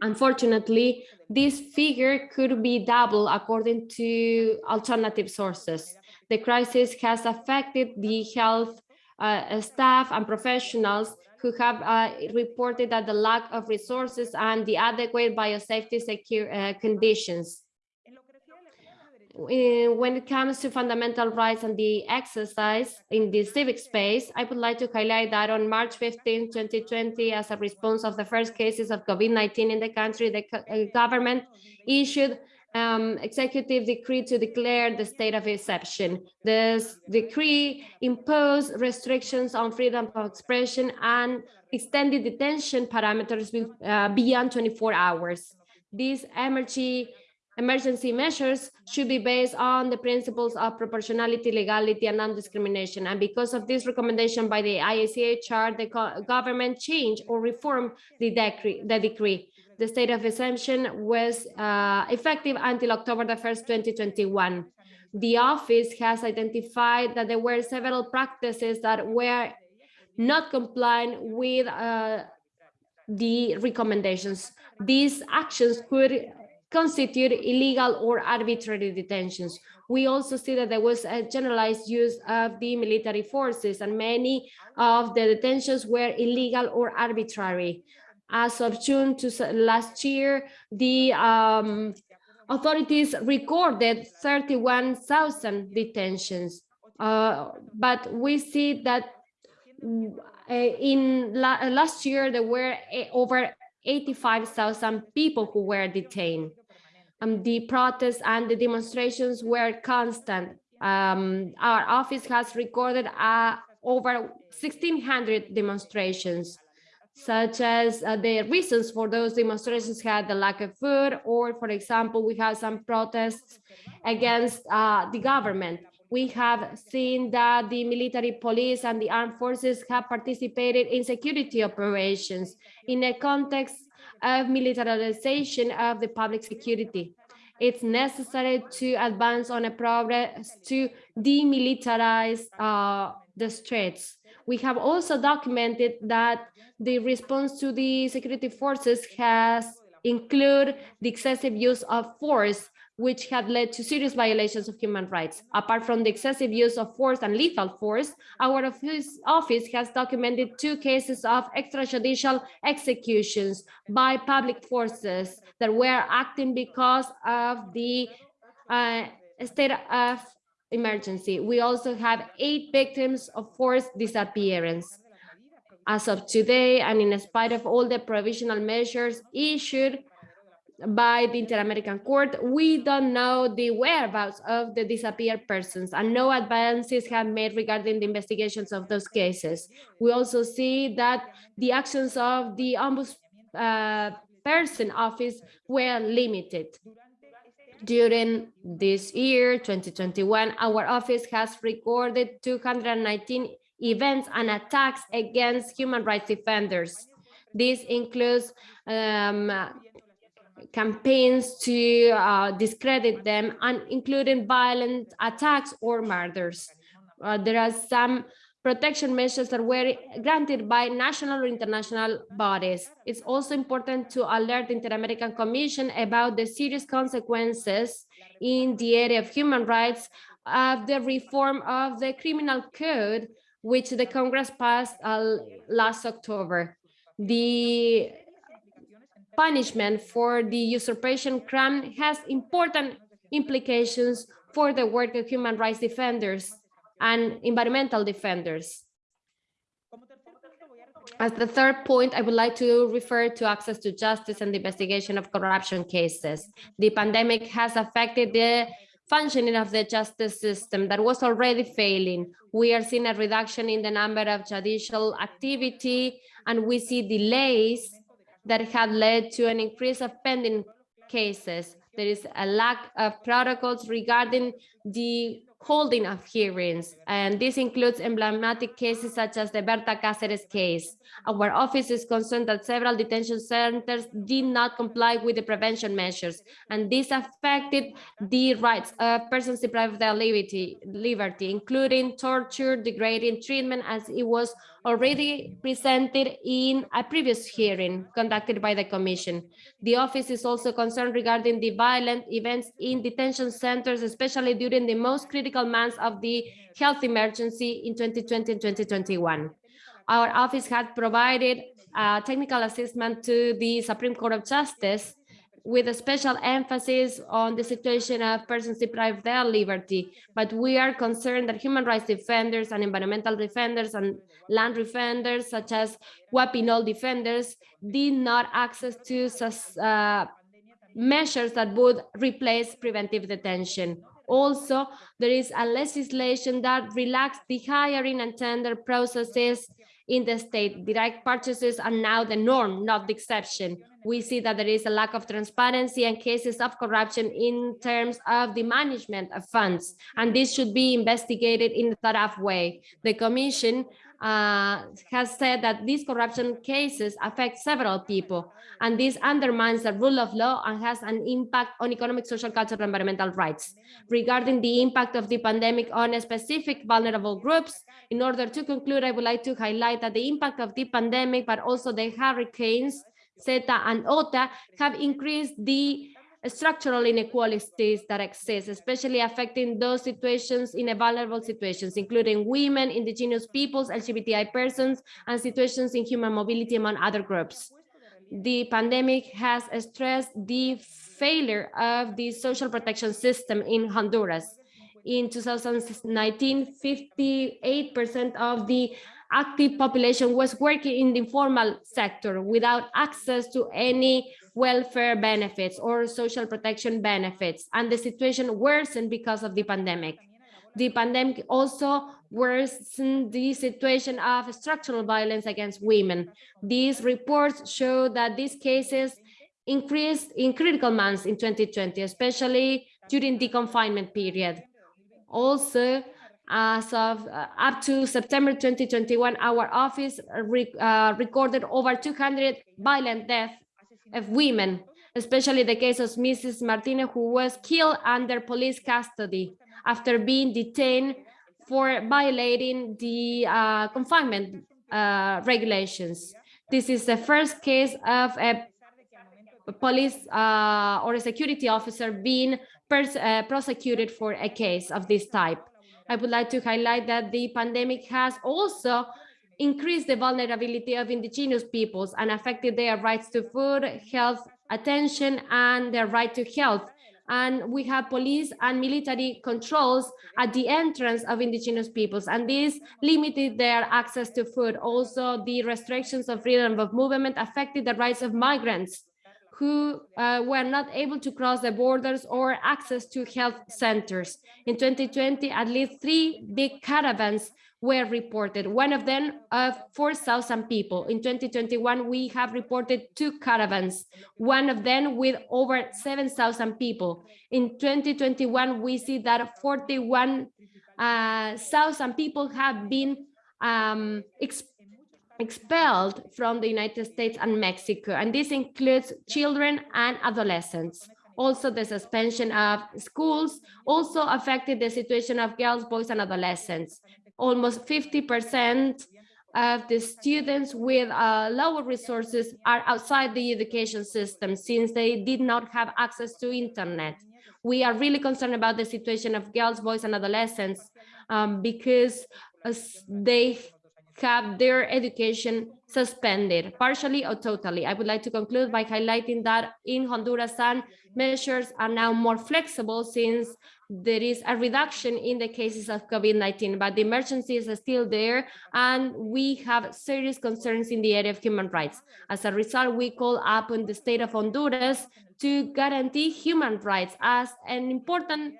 Unfortunately, this figure could be double according to alternative sources. The crisis has affected the health uh, staff and professionals who have uh, reported that the lack of resources and the adequate biosafety secure uh, conditions when it comes to fundamental rights and the exercise in the civic space, I would like to highlight that on March 15, 2020, as a response of the first cases of COVID-19 in the country, the uh, government issued um, executive decree to declare the state of exception. This decree imposed restrictions on freedom of expression and extended detention parameters uh, beyond 24 hours. These emergency Emergency measures should be based on the principles of proportionality, legality, and non-discrimination. And because of this recommendation by the IACHR, the government changed or reformed the decree. The, decree. the state of exemption was uh, effective until October the 1st, 2021. The office has identified that there were several practices that were not complying with uh, the recommendations. These actions could constitute illegal or arbitrary detentions. We also see that there was a generalized use of the military forces and many of the detentions were illegal or arbitrary. As of June to last year, the um, authorities recorded 31,000 detentions. Uh, but we see that uh, in la last year, there were uh, over 85,000 people who were detained. Um, the protests and the demonstrations were constant. Um, our office has recorded uh, over 1,600 demonstrations, such as uh, the reasons for those demonstrations had the lack of food, or for example, we have some protests against uh, the government. We have seen that the military police and the armed forces have participated in security operations in a context of militarization of the public security. It's necessary to advance on a progress to demilitarize uh, the streets. We have also documented that the response to the security forces has include the excessive use of force which had led to serious violations of human rights. Apart from the excessive use of force and lethal force, our office, has documented two cases of extrajudicial executions by public forces that were acting because of the uh, state of emergency. We also have eight victims of forced disappearance. As of today, and in spite of all the provisional measures issued, by the Inter-American Court. We don't know the whereabouts of the disappeared persons and no advances have made regarding the investigations of those cases. We also see that the actions of the ombudsperson uh, office were limited. During this year, 2021, our office has recorded 219 events and attacks against human rights defenders. This includes um, campaigns to uh, discredit them and including violent attacks or murders. Uh, there are some protection measures that were granted by national or international bodies. It's also important to alert the Inter-American Commission about the serious consequences in the area of human rights of the reform of the criminal code, which the Congress passed uh, last October. The punishment for the usurpation crime has important implications for the work of human rights defenders and environmental defenders. As the third point, I would like to refer to access to justice and the investigation of corruption cases. The pandemic has affected the functioning of the justice system that was already failing. We are seeing a reduction in the number of judicial activity, and we see delays that have led to an increase of pending cases. There is a lack of protocols regarding the holding of hearings, and this includes emblematic cases such as the Berta Cáceres case. Our office is concerned that several detention centers did not comply with the prevention measures, and this affected the rights of persons deprived of their liberty, liberty including torture, degrading treatment, as it was already presented in a previous hearing conducted by the Commission. The office is also concerned regarding the violent events in detention centers, especially during the most critical months of the health emergency in 2020 and 2021. Our office had provided uh, technical assistance to the Supreme Court of Justice with a special emphasis on the situation of persons deprived of their liberty. But we are concerned that human rights defenders and environmental defenders and land defenders, such as Guapinol defenders, did not access to uh, measures that would replace preventive detention. Also, there is a legislation that relaxed the hiring and tender processes in the state. Direct purchases are now the norm, not the exception. We see that there is a lack of transparency and cases of corruption in terms of the management of funds, and this should be investigated in a thorough way. The Commission uh, has said that these corruption cases affect several people, and this undermines the rule of law and has an impact on economic, social, cultural, and environmental rights. Regarding the impact of the pandemic on specific vulnerable groups, in order to conclude, I would like to highlight that the impact of the pandemic, but also the hurricanes, Eta and Iota, have increased the structural inequalities that exist, especially affecting those situations in vulnerable situations, including women, indigenous peoples, LGBTI persons, and situations in human mobility among other groups. The pandemic has stressed the failure of the social protection system in Honduras. In 2019, 58% of the active population was working in the informal sector without access to any welfare benefits or social protection benefits, and the situation worsened because of the pandemic. The pandemic also worsened the situation of structural violence against women. These reports show that these cases increased in critical months in 2020, especially during the confinement period. Also, as of uh, up to September 2021, our office re uh, recorded over 200 violent deaths of women, especially the case of Mrs. Martinez, who was killed under police custody after being detained for violating the uh, confinement uh, regulations. This is the first case of a police uh, or a security officer being uh, prosecuted for a case of this type. I would like to highlight that the pandemic has also increased the vulnerability of indigenous peoples and affected their rights to food, health, attention, and their right to health. And we have police and military controls at the entrance of indigenous peoples, and this limited their access to food. Also, the restrictions of freedom of movement affected the rights of migrants who uh, were not able to cross the borders or access to health centers. In 2020, at least three big caravans were reported, one of them of 4,000 people. In 2021, we have reported two caravans, one of them with over 7,000 people. In 2021, we see that 41,000 people have been um, ex expelled from the United States and Mexico, and this includes children and adolescents. Also, the suspension of schools also affected the situation of girls, boys, and adolescents almost 50% of the students with uh, lower resources are outside the education system since they did not have access to internet. We are really concerned about the situation of girls, boys, and adolescents um, because uh, they have their education suspended, partially or totally. I would like to conclude by highlighting that in Honduras, some measures are now more flexible since there is a reduction in the cases of COVID-19, but the emergency is still there, and we have serious concerns in the area of human rights. As a result, we call upon the state of Honduras to guarantee human rights as an important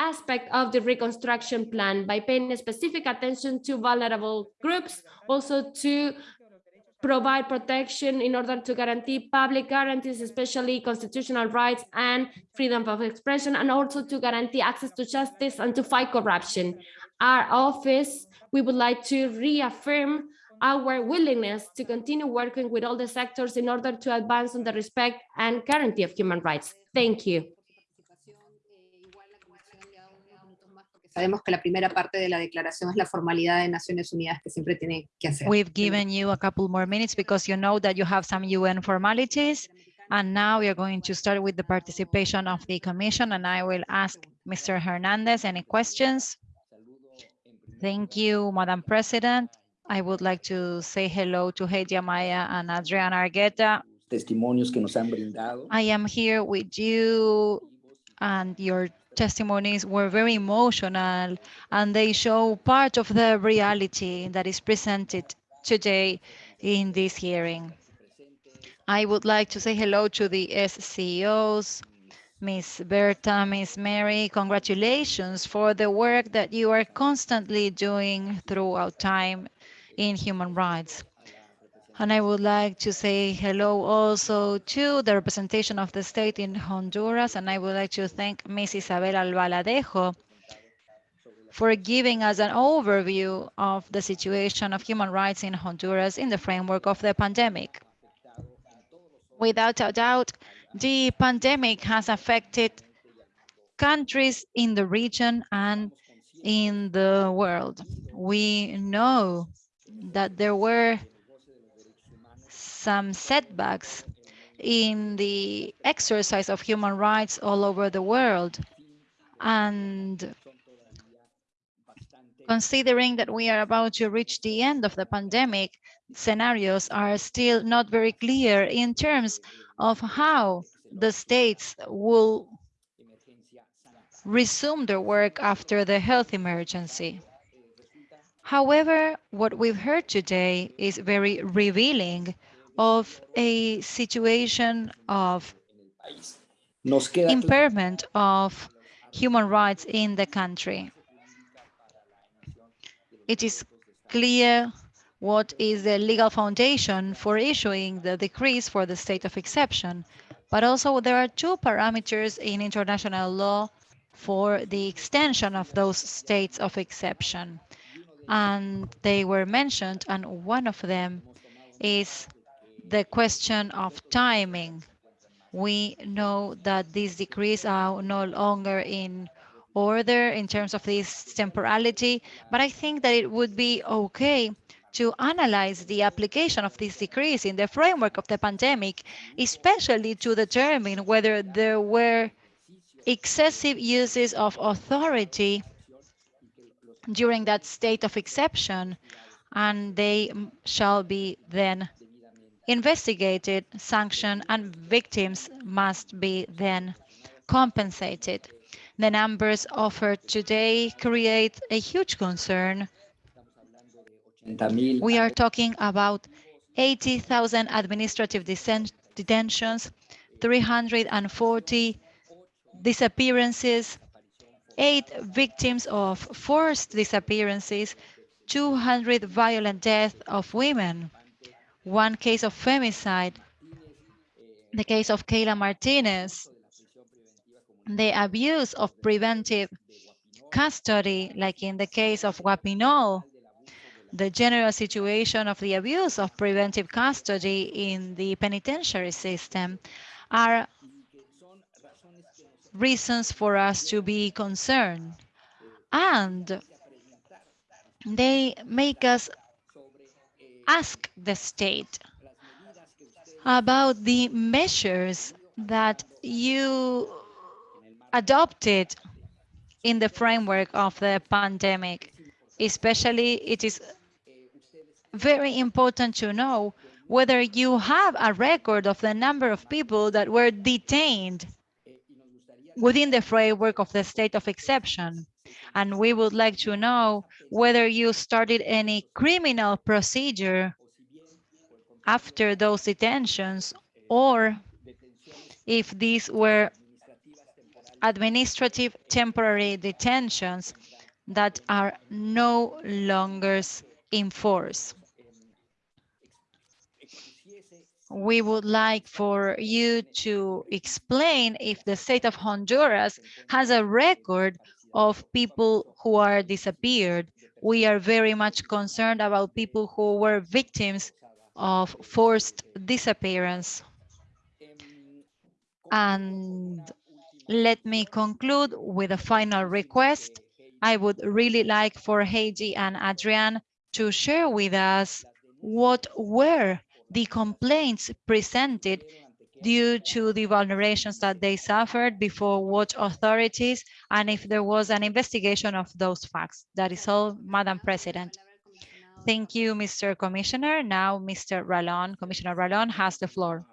aspect of the reconstruction plan by paying specific attention to vulnerable groups, also to provide protection in order to guarantee public guarantees, especially constitutional rights and freedom of expression, and also to guarantee access to justice and to fight corruption. Our office, we would like to reaffirm our willingness to continue working with all the sectors in order to advance on the respect and guarantee of human rights. Thank you. Sabemos que la primera parte de la declaración es la formalidad de Naciones Unidas que siempre tiene que hacer. We've given you a couple more minutes because you know that you have some UN formalities. And now we are going to start with the participation of the commission and I will ask Mr. Hernandez any questions. Thank you, Madam President. I would like to say hello to Heidi Amaya and Adriana Argueta. testimonios que nos han brindado. I am here with you and your testimonies were very emotional and they show part of the reality that is presented today in this hearing. I would like to say hello to the SCOs, Ms. Berta, Ms. Mary, congratulations for the work that you are constantly doing throughout time in human rights. And I would like to say hello also to the representation of the state in Honduras. And I would like to thank Ms. Isabel Albaladejo for giving us an overview of the situation of human rights in Honduras in the framework of the pandemic. Without a doubt, the pandemic has affected countries in the region and in the world. We know that there were some setbacks in the exercise of human rights all over the world. And considering that we are about to reach the end of the pandemic, scenarios are still not very clear in terms of how the states will resume their work after the health emergency. However, what we've heard today is very revealing of a situation of impairment of human rights in the country. It is clear what is the legal foundation for issuing the decrees for the state of exception, but also there are two parameters in international law for the extension of those states of exception. And they were mentioned, and one of them is the question of timing. We know that these decrees are no longer in order in terms of this temporality, but I think that it would be okay to analyze the application of these decrees in the framework of the pandemic, especially to determine whether there were excessive uses of authority during that state of exception, and they shall be then investigated, sanctioned, and victims must be then compensated. The numbers offered today create a huge concern. We are talking about 80,000 administrative detentions, 340 disappearances, eight victims of forced disappearances, 200 violent deaths of women, one case of femicide, the case of Keyla Martinez, the abuse of preventive custody, like in the case of Guapinol, the general situation of the abuse of preventive custody in the penitentiary system are reasons for us to be concerned. And they make us ask the state about the measures that you adopted in the framework of the pandemic. Especially, it is very important to know whether you have a record of the number of people that were detained within the framework of the state of exception. And we would like to know whether you started any criminal procedure after those detentions or if these were administrative temporary detentions that are no longer in force. We would like for you to explain if the state of Honduras has a record of people who are disappeared. We are very much concerned about people who were victims of forced disappearance. And let me conclude with a final request. I would really like for Heidi and Adrian to share with us what were the complaints presented due to the vulnerations that they suffered before what authorities and if there was an investigation of those facts. That is all, Madam President. Thank you, Mr. Commissioner. Now, Mr. Ralón, Commissioner Ralón has the floor.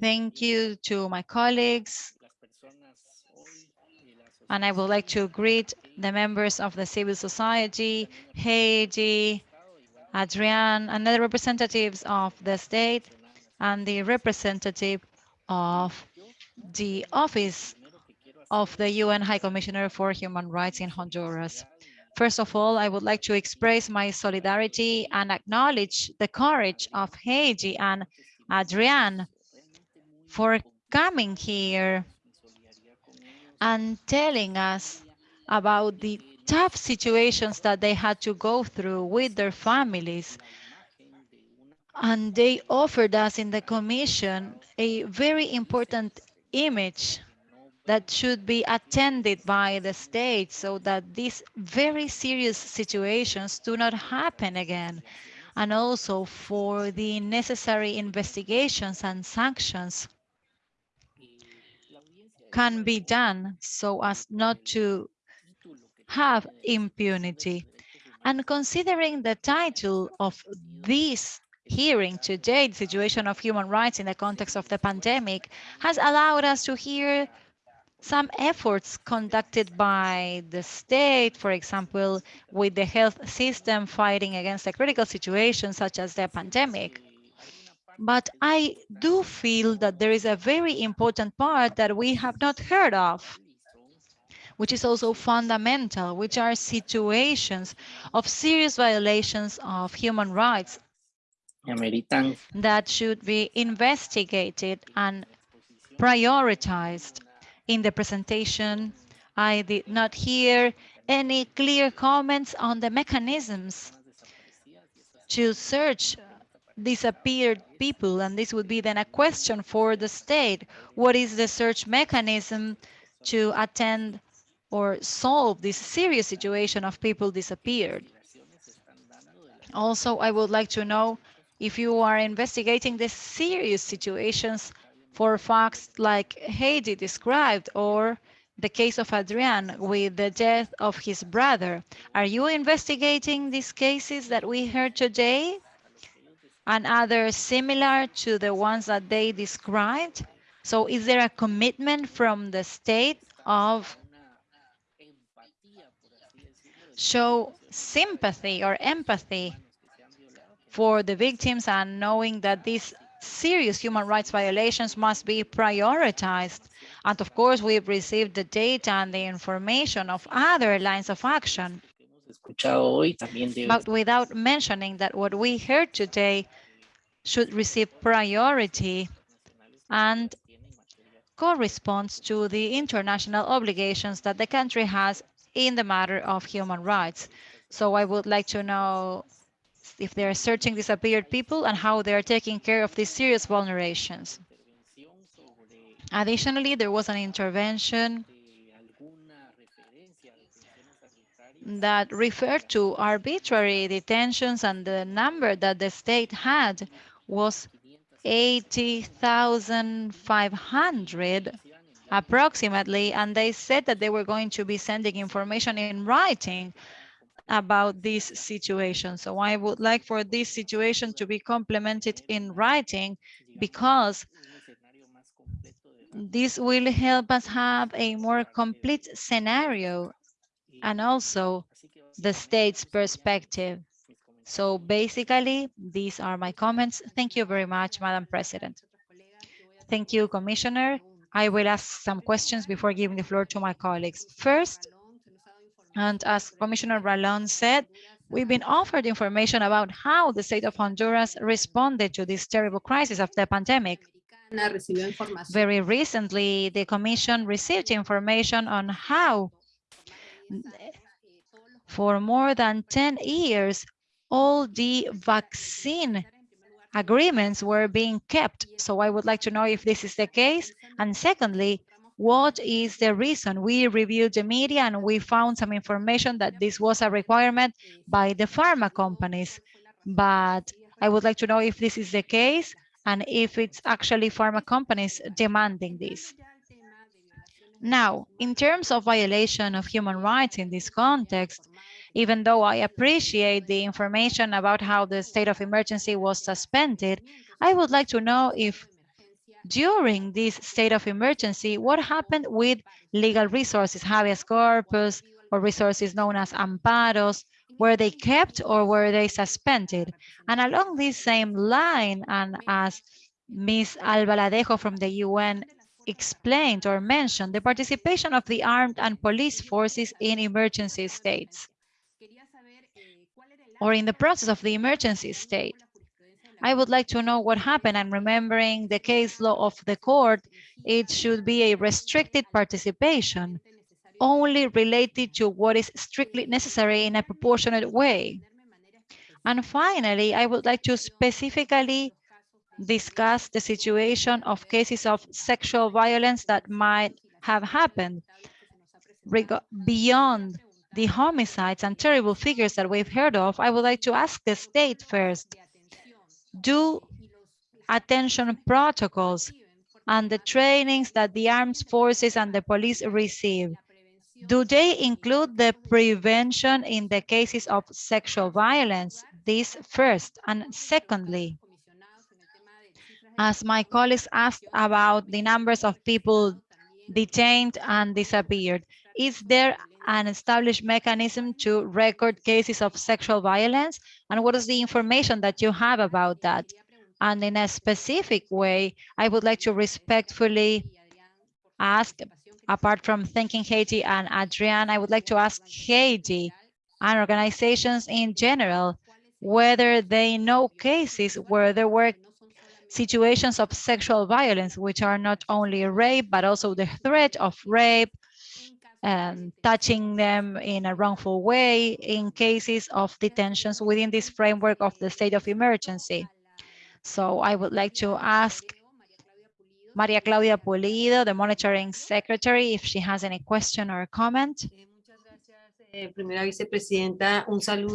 Thank you to my colleagues. And I would like to greet the members of the civil society, Heidi, Adrian, and the representatives of the state and the representative of the Office of the UN High Commissioner for Human Rights in Honduras. First of all, I would like to express my solidarity and acknowledge the courage of Heidi and Adrian for coming here and telling us about the tough situations that they had to go through with their families. And they offered us in the commission a very important image that should be attended by the state so that these very serious situations do not happen again and also for the necessary investigations and sanctions can be done so as not to have impunity. And considering the title of this hearing today, the situation of human rights in the context of the pandemic, has allowed us to hear some efforts conducted by the state, for example, with the health system fighting against a critical situation such as the pandemic. But I do feel that there is a very important part that we have not heard of, which is also fundamental, which are situations of serious violations of human rights that should be investigated and prioritized. In the presentation, I did not hear any clear comments on the mechanisms to search disappeared people. And this would be then a question for the state. What is the search mechanism to attend or solve this serious situation of people disappeared? Also, I would like to know if you are investigating the serious situations for facts like Heidi described or the case of Adrian with the death of his brother. Are you investigating these cases that we heard today? and others similar to the ones that they described? So is there a commitment from the state of show sympathy or empathy for the victims and knowing that these serious human rights violations must be prioritized. And of course, we've received the data and the information of other lines of action. But without mentioning that what we heard today should receive priority and corresponds to the international obligations that the country has in the matter of human rights. So I would like to know if they're searching disappeared people and how they're taking care of these serious vulnerations. Additionally, there was an intervention that referred to arbitrary detentions and the number that the state had was 80,500 approximately, and they said that they were going to be sending information in writing about this situation. So I would like for this situation to be complemented in writing because this will help us have a more complete scenario and also the state's perspective. So basically, these are my comments. Thank you very much, Madam President. Thank you, Commissioner. I will ask some questions before giving the floor to my colleagues. First, and as Commissioner Ralón said, we've been offered information about how the state of Honduras responded to this terrible crisis of the pandemic. Very recently, the Commission received information on how for more than 10 years, all the vaccine agreements were being kept. So I would like to know if this is the case. And secondly, what is the reason? We reviewed the media and we found some information that this was a requirement by the pharma companies. But I would like to know if this is the case and if it's actually pharma companies demanding this. Now, in terms of violation of human rights in this context, even though I appreciate the information about how the state of emergency was suspended, I would like to know if during this state of emergency, what happened with legal resources, habeas corpus, or resources known as amparos, were they kept or were they suspended? And along this same line, and as Ms. Albaladejo from the UN explained or mentioned, the participation of the armed and police forces in emergency states or in the process of the emergency state. I would like to know what happened and remembering the case law of the court, it should be a restricted participation, only related to what is strictly necessary in a proportionate way. And finally, I would like to specifically discuss the situation of cases of sexual violence that might have happened beyond the homicides and terrible figures that we've heard of. I would like to ask the state first, do attention protocols and the trainings that the armed forces and the police receive, do they include the prevention in the cases of sexual violence? This first. And secondly, as my colleagues asked about the numbers of people detained and disappeared, is there an established mechanism to record cases of sexual violence? And what is the information that you have about that? And in a specific way, I would like to respectfully ask, apart from thanking Heidi and Adrian, I would like to ask Heidi and organizations in general, whether they know cases where there were situations of sexual violence, which are not only rape, but also the threat of rape, um, touching them in a wrongful way in cases of detentions within this framework of the state of emergency. So I would like to ask Maria Claudia Pulido, the monitoring secretary, if she has any question or comment.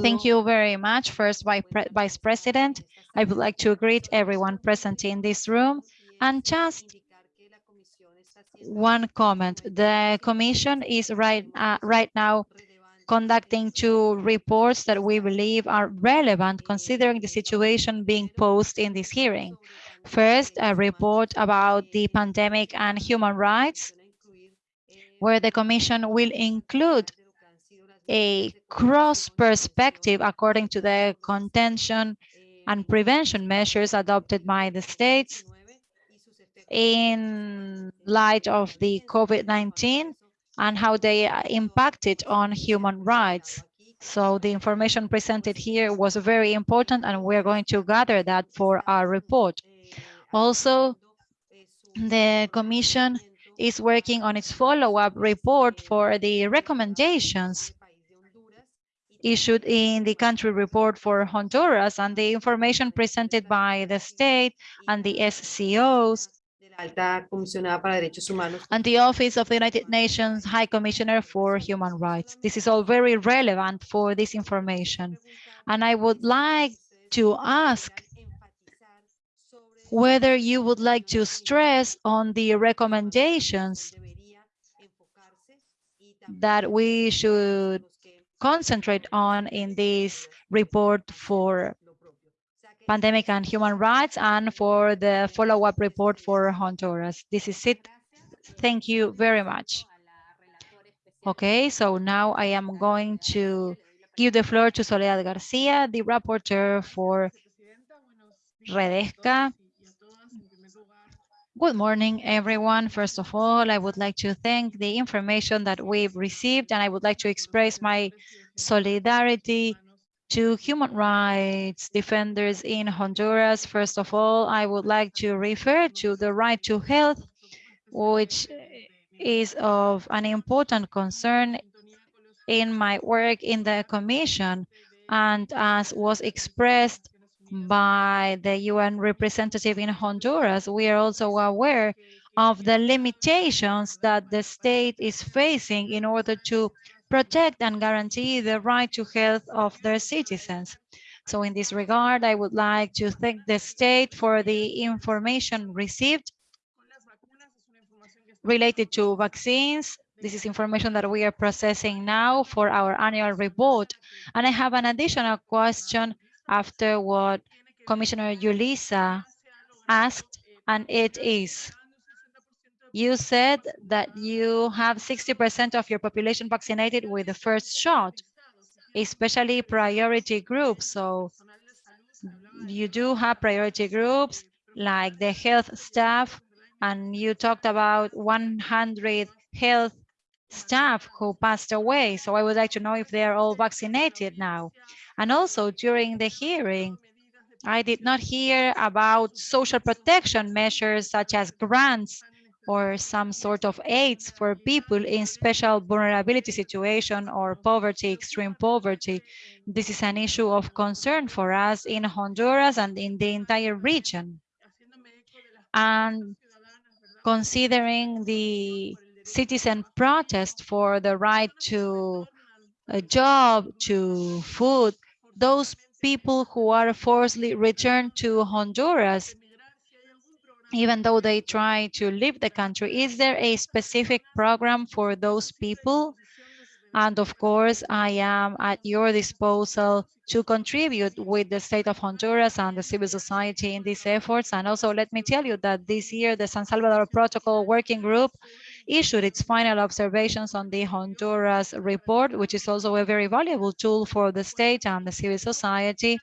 Thank you very much. First, Vice President, I would like to greet everyone present in this room and just one comment. The Commission is right, uh, right now conducting two reports that we believe are relevant considering the situation being posed in this hearing. First, a report about the pandemic and human rights, where the Commission will include a cross perspective according to the contention and prevention measures adopted by the states in light of the COVID-19 and how they impacted on human rights. So the information presented here was very important and we're going to gather that for our report. Also, the Commission is working on its follow-up report for the recommendations issued in the country report for Honduras and the information presented by the state and the SCOs Alta Comisionada para Derechos Humanos and the Office of the United Nations High Commissioner for Human Rights. This is all very relevant for this information. And I would like to ask whether you would like to stress on the recommendations that we should concentrate on in this report for pandemic and human rights and for the follow-up report for Honduras. This is it. Thank you very much. Okay, so now I am going to give the floor to Soledad Garcia, the rapporteur for Redesca. Good morning, everyone. First of all, I would like to thank the information that we've received, and I would like to express my solidarity to human rights defenders in Honduras. First of all, I would like to refer to the right to health, which is of an important concern in my work in the Commission and as was expressed by the UN representative in Honduras, we are also aware of the limitations that the state is facing in order to protect and guarantee the right to health of their citizens. So in this regard, I would like to thank the state for the information received related to vaccines. This is information that we are processing now for our annual report. And I have an additional question after what Commissioner Julissa asked, and it is, you said that you have 60% of your population vaccinated with the first shot, especially priority groups. So you do have priority groups like the health staff, and you talked about 100 health staff who passed away. So I would like to know if they are all vaccinated now. And also during the hearing, I did not hear about social protection measures such as grants or some sort of aids for people in special vulnerability situation or poverty, extreme poverty. This is an issue of concern for us in Honduras and in the entire region. And considering the citizen protest for the right to a job, to food, those people who are forcibly returned to Honduras, even though they try to leave the country, is there a specific program for those people? And of course, I am at your disposal to contribute with the state of Honduras and the civil society in these efforts. And also let me tell you that this year, the San Salvador Protocol Working Group issued its final observations on the Honduras report, which is also a very valuable tool for the state and the civil society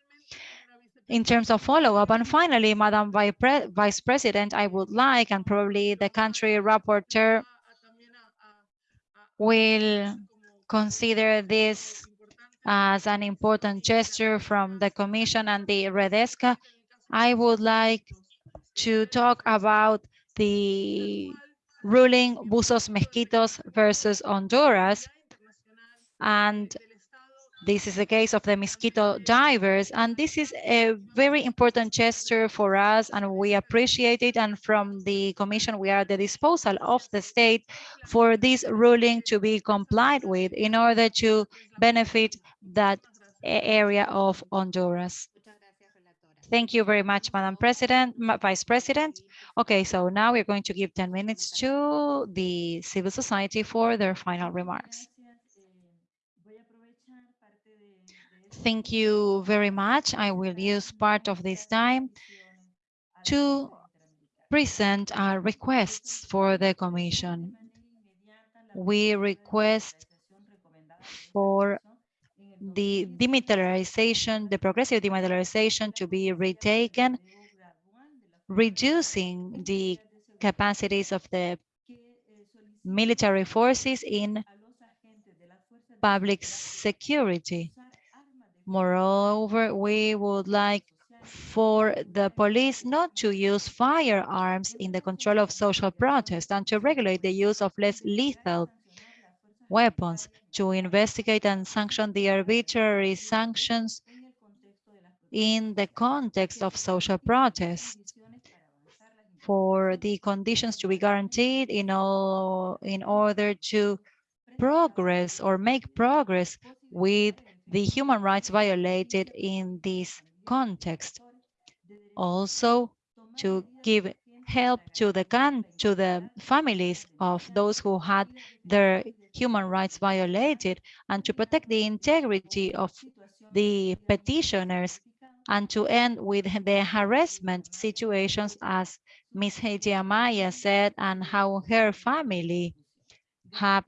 in terms of follow-up. And finally, Madam Vice President, I would like, and probably the country rapporteur will consider this as an important gesture from the Commission and the Redesca. I would like to talk about the ruling Buzos Miskitos versus Honduras. And this is the case of the mosquito divers. And this is a very important gesture for us and we appreciate it. And from the commission, we are at the disposal of the state for this ruling to be complied with in order to benefit that area of Honduras. Thank you very much, Madam President, Vice President. Okay, so now we're going to give 10 minutes to the civil society for their final remarks. Thank you very much. I will use part of this time to present our requests for the Commission. We request for the demilitarization, the progressive demilitarization to be retaken, reducing the capacities of the military forces in public security. Moreover, we would like for the police not to use firearms in the control of social protest and to regulate the use of less lethal weapons, to investigate and sanction the arbitrary sanctions in the context of social protest. For the conditions to be guaranteed in all in order to progress or make progress with the human rights violated in this context. Also, to give help to the can to the families of those who had their human rights violated and to protect the integrity of the petitioners and to end with the harassment situations as Ms. Heidi Amaya said and how her family have,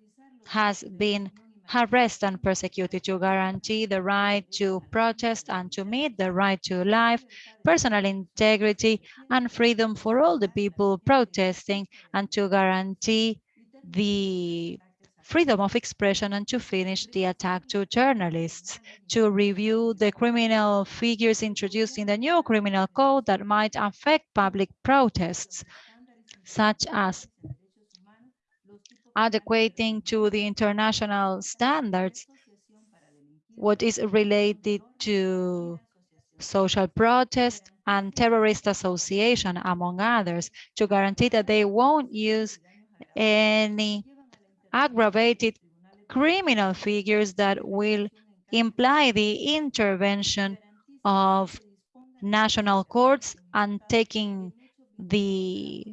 has been harassed and persecuted to guarantee the right to protest and to meet the right to life, personal integrity and freedom for all the people protesting and to guarantee the freedom of expression and to finish the attack to journalists, to review the criminal figures introduced in the new criminal code that might affect public protests, such as adequating to the international standards what is related to social protest and terrorist association, among others, to guarantee that they won't use any aggravated criminal figures that will imply the intervention of national courts and taking the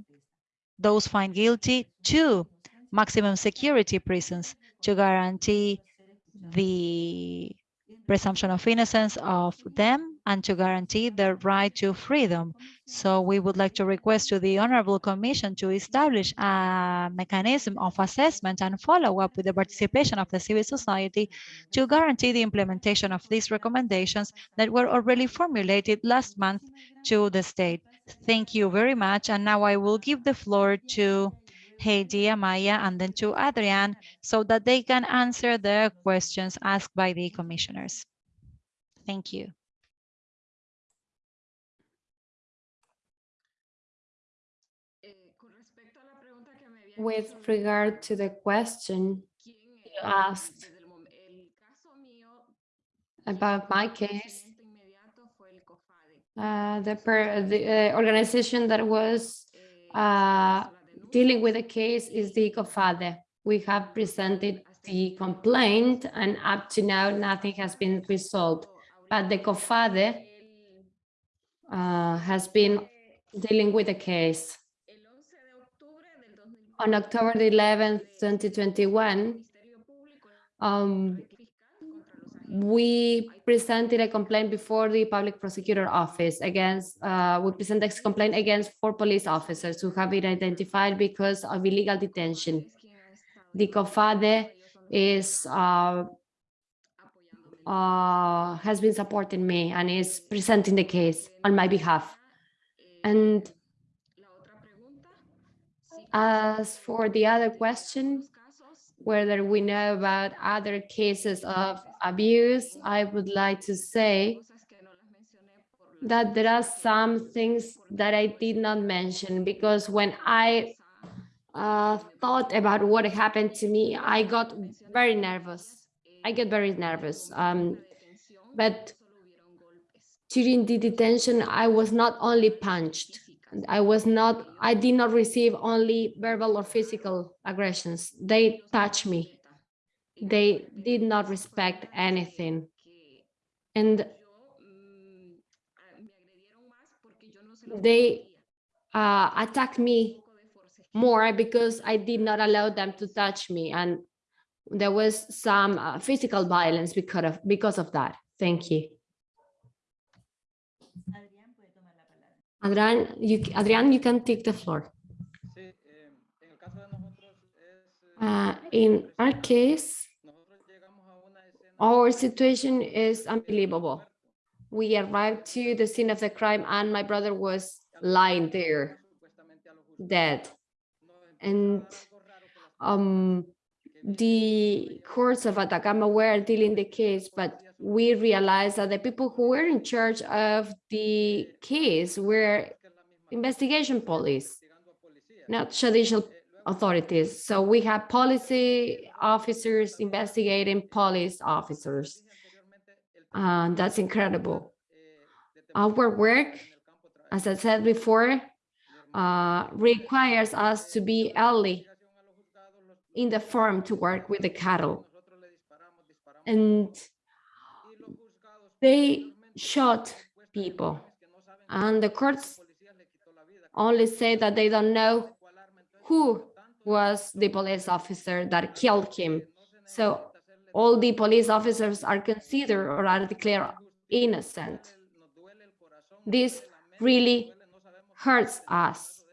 those found guilty to maximum security prisons to guarantee the presumption of innocence of them and to guarantee the right to freedom. So we would like to request to the Honorable Commission to establish a mechanism of assessment and follow up with the participation of the civil society to guarantee the implementation of these recommendations that were already formulated last month to the state. Thank you very much. And now I will give the floor to Heidi, Amaya, and then to Adrian so that they can answer the questions asked by the commissioners. Thank you. With regard to the question you asked about my case, uh, the, per, the uh, organization that was uh, dealing with the case is the COFADEH. We have presented the complaint and up to now nothing has been resolved. But the COFADEH uh, has been dealing with the case. On October the 11th, 2021, um, we presented a complaint before the public prosecutor office against, uh, we presented a complaint against four police officers who have been identified because of illegal detention. The COFADEH is, uh, uh, has been supporting me and is presenting the case on my behalf. And as for the other question, whether we know about other cases of abuse, I would like to say that there are some things that I did not mention because when I uh, thought about what happened to me, I got very nervous. I get very nervous. Um, but during the detention, I was not only punched, I was not, I did not receive only verbal or physical aggressions. They touched me. They did not respect anything. And they uh, attacked me more because I did not allow them to touch me. And there was some uh, physical violence because of, because of that. Thank you. Adrian, you, Adrian, you can take the floor. Uh, in our case, Our situation is unbelievable. We arrived to the scene of the crime and my brother was lying there, dead. And um, the courts of Atacama were dealing the case, but we realized that the people who were in charge of the case were investigation police, not judicial authorities. So we have policy officers investigating police officers. And that's incredible. Our work, as I said before, uh, requires us to be early in the farm to work with the cattle. And they shot people. And the courts only say that they don't know who was the police officer that killed him. So all the police officers are considered or are declared innocent. This really hurts us.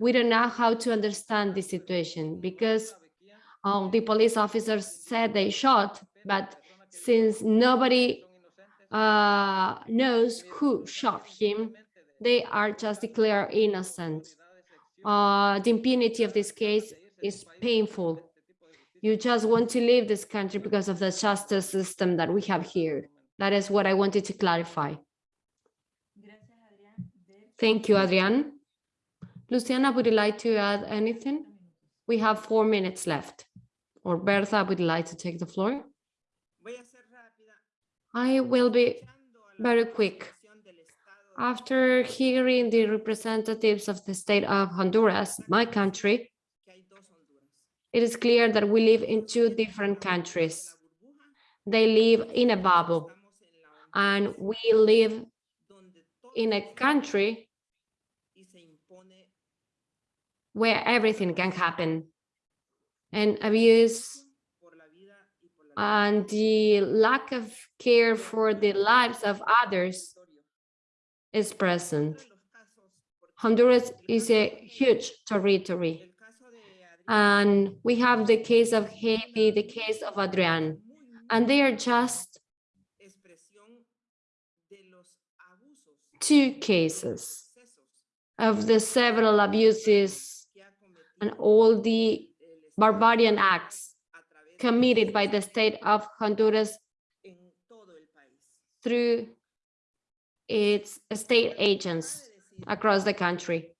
We don't know how to understand the situation because um, the police officers said they shot, but since nobody uh, knows who shot him, they are just declared innocent. Uh, the impunity of this case is painful. You just want to leave this country because of the justice system that we have here. That is what I wanted to clarify. Thank you, Adrian. Luciana, would you like to add anything? We have four minutes left. Or Bertha, would you like to take the floor? I will be very quick. After hearing the representatives of the state of Honduras, my country, it is clear that we live in two different countries. They live in a bubble, and we live in a country where everything can happen. And abuse and the lack of care for the lives of others is present. Honduras is a huge territory. And we have the case of Heidi, the case of Adrian, and they are just two cases of the several abuses and all the barbarian acts committed by the state of Honduras through its state agents across the country.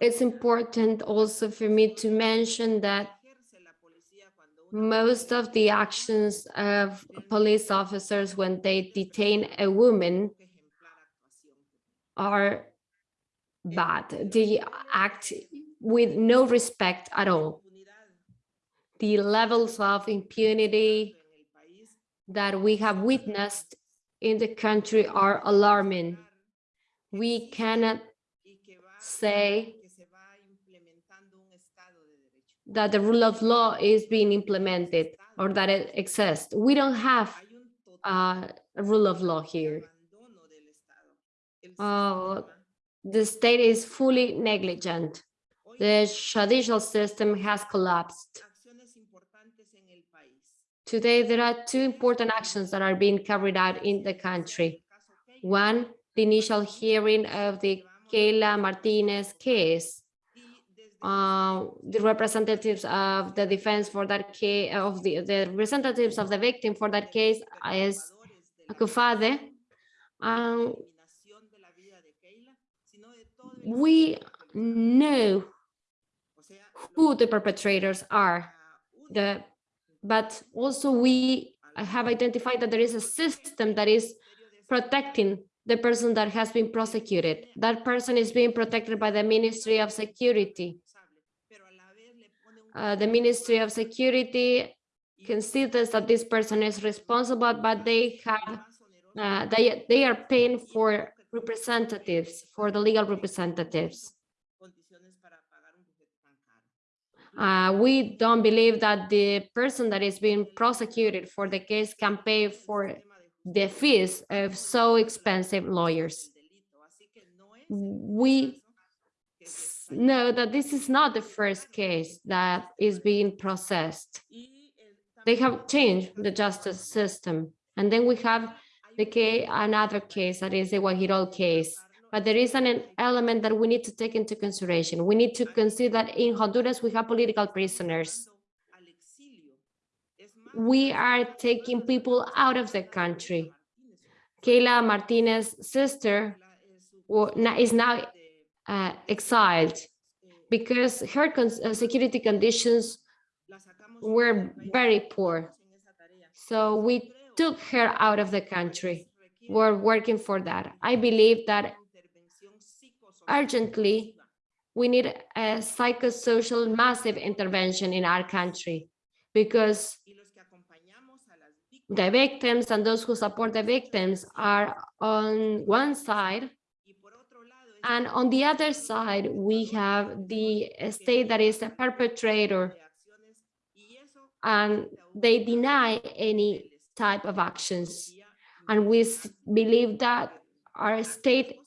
It's important also for me to mention that most of the actions of police officers when they detain a woman are bad. They act with no respect at all. The levels of impunity that we have witnessed in the country are alarming. We cannot say that the rule of law is being implemented or that it exists. We don't have a rule of law here. Uh, the state is fully negligent. The judicial system has collapsed. Today, there are two important actions that are being carried out in the country. One, the initial hearing of the Keyla Martinez case. Uh, the representatives of the defense for that case, of the, the representatives of the victim for that case is COFADEH. Um, we know who the perpetrators are, the but also we have identified that there is a system that is protecting the person that has been prosecuted. That person is being protected by the Ministry of Security. Uh, the Ministry of Security considers that this person is responsible, but they have uh, they they are paying for representatives, for the legal representatives. Uh, we don't believe that the person that is being prosecuted for the case can pay for the fees of so expensive lawyers. We know that this is not the first case that is being processed. They have changed the justice system. And then we have the case, another case that is the Guapinol case. But there is an element that we need to take into consideration. We need to consider that in Honduras, we have political prisoners. We are taking people out of the country. Keyla Martinez's sister is now uh, exiled because her uh, security conditions were very poor. So we took her out of the country. We're working for that. I believe that urgently, we need a psychosocial massive intervention in our country because the victims and those who support the victims are on one side and on the other side, we have the state that is a perpetrator and they deny any type of actions. And we believe that our state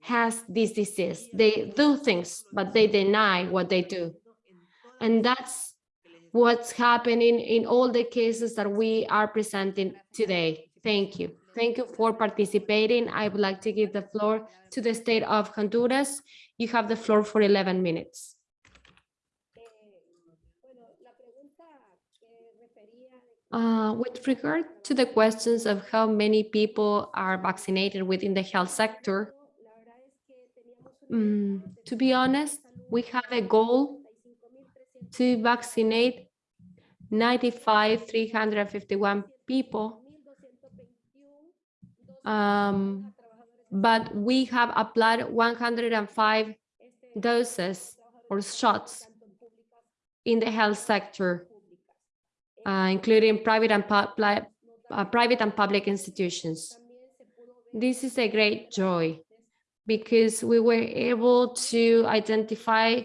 has this disease. They do things, but they deny what they do. And that's what's happening in all the cases that we are presenting today. Thank you. Thank you for participating. I would like to give the floor to the state of Honduras. You have the floor for 11 minutes. Uh, with regard to the questions of how many people are vaccinated within the health sector, mm, to be honest, we have a goal to vaccinate 95, 351 people. Um, but we have applied 105 doses or shots in the health sector, uh, including private and public, uh, private and public institutions. This is a great joy because we were able to identify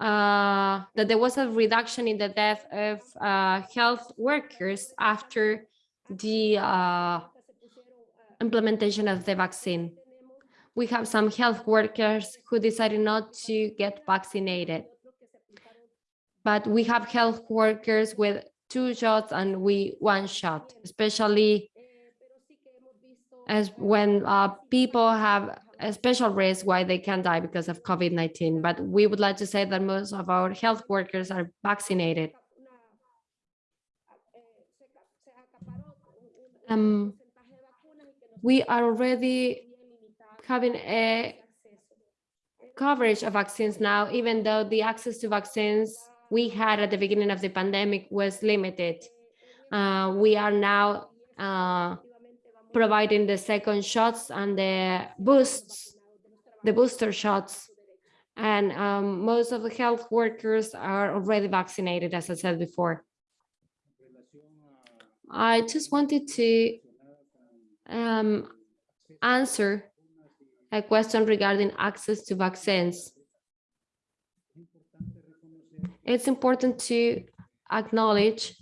uh, that there was a reduction in the death of uh, health workers after the uh, implementation of the vaccine. We have some health workers who decided not to get vaccinated. But we have health workers with two shots and we one shot, especially as when uh, people have a special risk why they can die because of COVID-19. But we would like to say that most of our health workers are vaccinated. Um, we are already having a coverage of vaccines now, even though the access to vaccines we had at the beginning of the pandemic was limited. Uh, we are now uh, providing the second shots and the boosts, the booster shots. And um, most of the health workers are already vaccinated, as I said before. I just wanted to um, answer a question regarding access to vaccines. It's important to acknowledge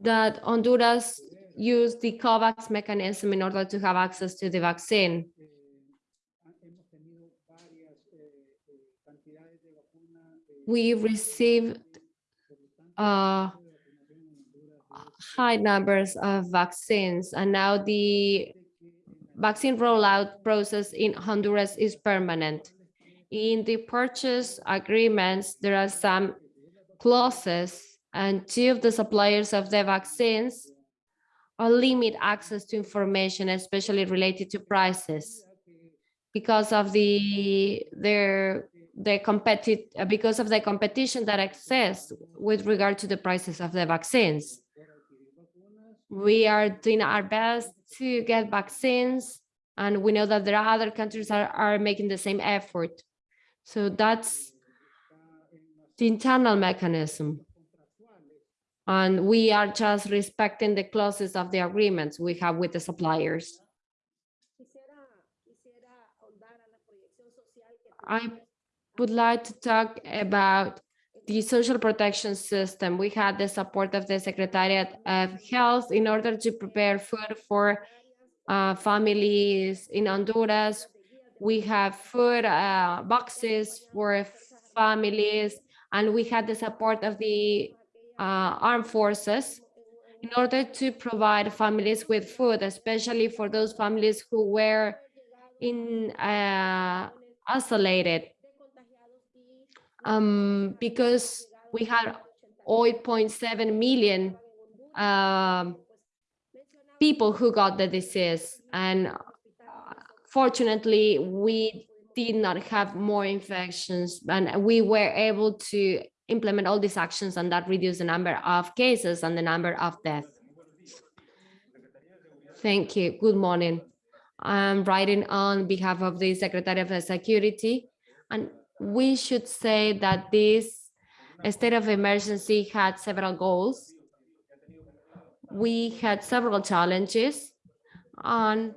that Honduras used the COVAX mechanism in order to have access to the vaccine. We received uh, high numbers of vaccines, and now the vaccine rollout process in Honduras is permanent. In the purchase agreements, there are some clauses and two of the suppliers of the vaccines or limit access to information, especially related to prices because of the their the competitive because of the competition that exists with regard to the prices of the vaccines. We are doing our best to get vaccines and we know that there are other countries that are, are making the same effort. So that's the internal mechanism. And we are just respecting the clauses of the agreements we have with the suppliers. I would like to talk about the social protection system. We had the support of the Secretariat of Health in order to prepare food for uh, families in Honduras We have food uh, boxes for families, and we had the support of the uh, armed forces in order to provide families with food, especially for those families who were in uh, isolated. Um, because we had 8.7 million um, people who got the disease and fortunately we did not have more infections and we were able to implement all these actions and that reduced the number of cases and the number of deaths. Thank you. Good morning. I'm writing on behalf of the Secretary of Security and we should say that this state of emergency had several goals we had several challenges and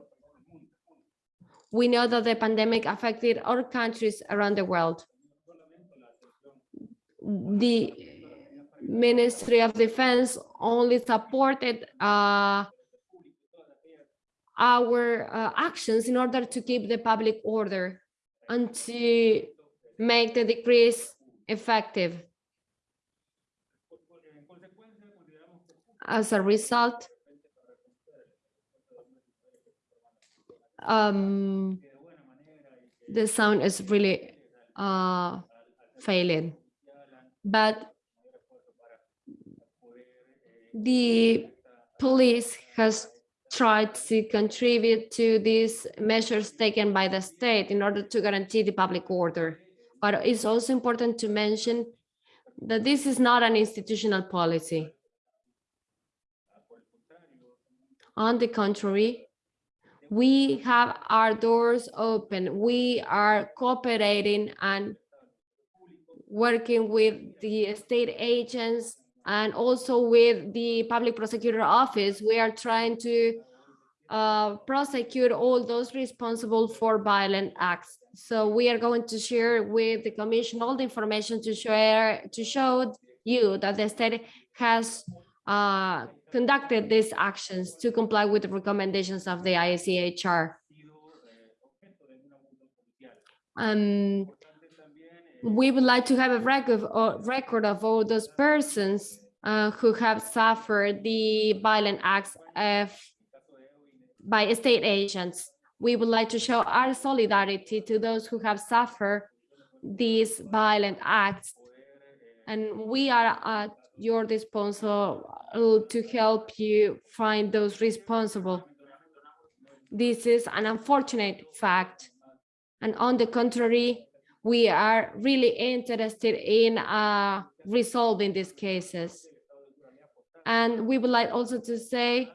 we know that the pandemic affected all countries around the world. The Ministry of Defense only supported uh, our uh, actions in order to keep the public order and to make the decrease effective. as a result, um, the sound is really uh, failing. But the police has tried to contribute to these measures taken by the state in order to guarantee the public order. But it's also important to mention that this is not an institutional policy. On the contrary, we have our doors open. We are cooperating and working with the state agents and also with the public prosecutor office. We are trying to uh, prosecute all those responsible for violent acts. So we are going to share with the commission all the information to share to show you that the state has uh, conducted these actions to comply with the recommendations of the ICHR. Um, we would like to have a record, uh, of all those persons uh, who have suffered the violent acts of, by state agents. We would like to show our solidarity to those who have suffered these violent acts. And we are at your disposal to help you find those responsible. This is an unfortunate fact. And on the contrary, we are really interested in uh, resolving these cases. And we would like also to say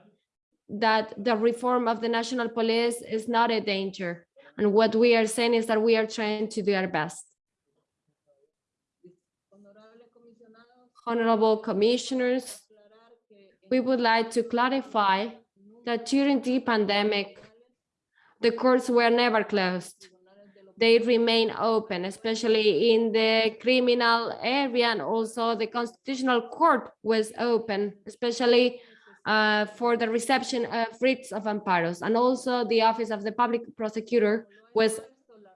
that the reform of the national police is not a danger. And what we are saying is that we are trying to do our best. Honorable commissioners, we would like to clarify that during the pandemic, the courts were never closed. They remain open, especially in the criminal area and also the constitutional court was open, especially uh, for the reception of writs of amparos. And also the office of the public prosecutor was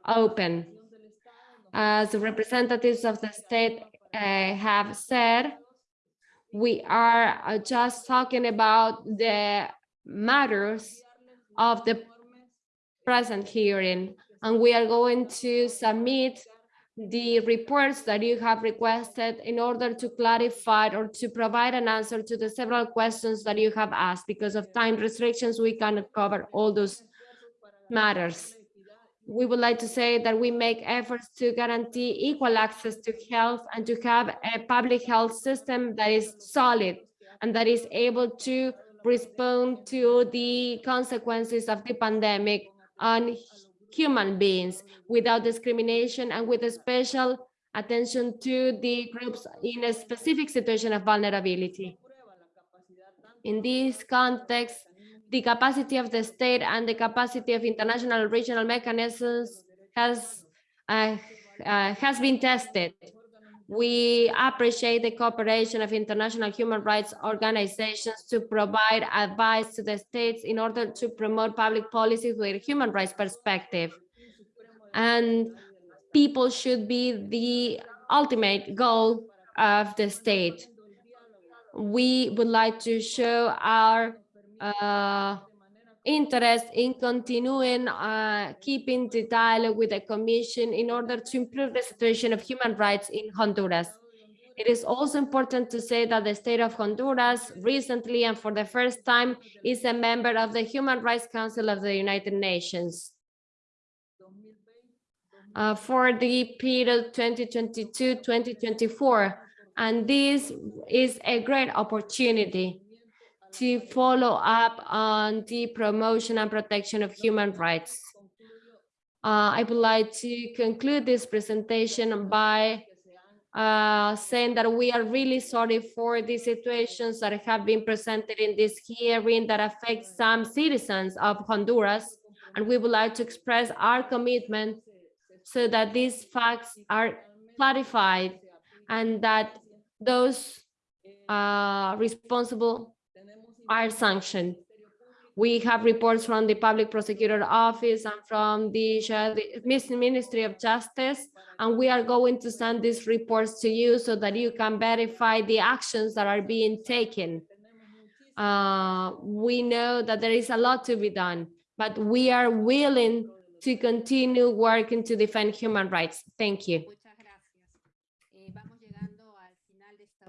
open. As representatives of the state have said, we are uh, just talking about the matters of the present hearing, and we are going to submit the reports that you have requested in order to clarify or to provide an answer to the several questions that you have asked. Because of time restrictions, we cannot cover all those matters we would like to say that we make efforts to guarantee equal access to health and to have a public health system that is solid and that is able to respond to the consequences of the pandemic on human beings without discrimination and with a special attention to the groups in a specific situation of vulnerability. In this context, the capacity of the state and the capacity of international regional mechanisms has uh, uh, has been tested. We appreciate the cooperation of international human rights organizations to provide advice to the states in order to promote public policies with a human rights perspective. and people should be the ultimate goal of the state. We would like to show our uh, interest in continuing uh, keeping the dialogue with the Commission in order to improve the situation of human rights in Honduras. It is also important to say that the state of Honduras recently and for the first time is a member of the Human Rights Council of the United Nations. Uh, for the period 2022-2024, and this is a great opportunity to follow up on the promotion and protection of human rights. Uh, I would like to conclude this presentation by uh, saying that we are really sorry for the situations that have been presented in this hearing that affect some citizens of Honduras. And we would like to express our commitment so that these facts are clarified and that those uh, responsible are sanctioned. We have reports from the Public Prosecutor Office and from the Ministry of Justice, and we are going to send these reports to you so that you can verify the actions that are being taken. Uh, we know that there is a lot to be done, but we are willing to continue working to defend human rights. Thank you.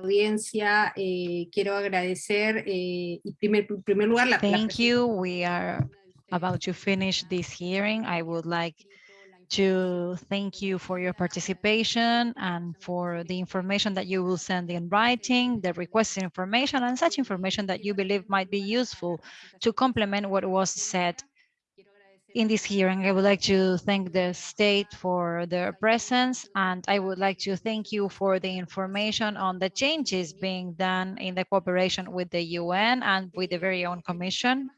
Audiencia, eh, quiero agradecer eh, y primer, primer lugar la, Thank you. We are about to finish this hearing. I would like to thank you for your participation and for the information that you will send in writing, the requested information and such information that you believe might be useful to complement what was said in this hearing. I would like to thank the state for their presence, and I would like to thank you for the information on the changes being done in the cooperation with the UN and with the very own commission.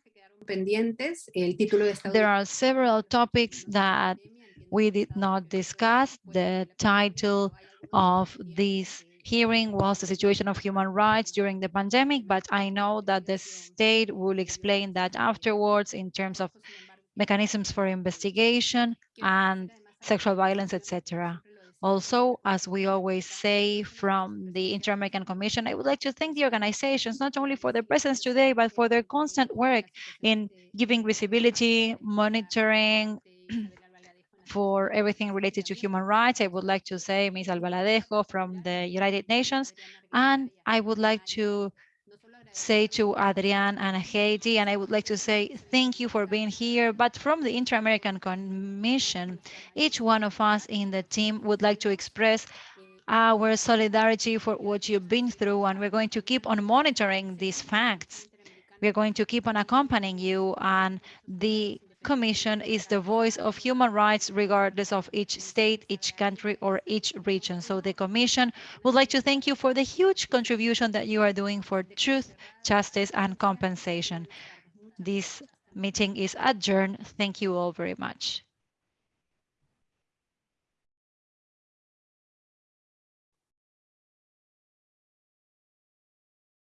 There are several topics that we did not discuss. The title of this hearing was the situation of human rights during the pandemic, but I know that the state will explain that afterwards in terms of mechanisms for investigation and sexual violence, etc. Also, as we always say from the Inter-American Commission, I would like to thank the organizations, not only for their presence today, but for their constant work in giving visibility, monitoring, for everything related to human rights. I would like to say Ms. Albaladejo from the United Nations, and I would like to say to Adrian and Heidi, and I would like to say thank you for being here. But from the Inter-American Commission, each one of us in the team would like to express our solidarity for what you've been through, and we're going to keep on monitoring these facts. We're going to keep on accompanying you, and the Commission is the voice of human rights regardless of each state, each country, or each region. So the Commission would like to thank you for the huge contribution that you are doing for truth, justice, and compensation. This meeting is adjourned. Thank you all very much.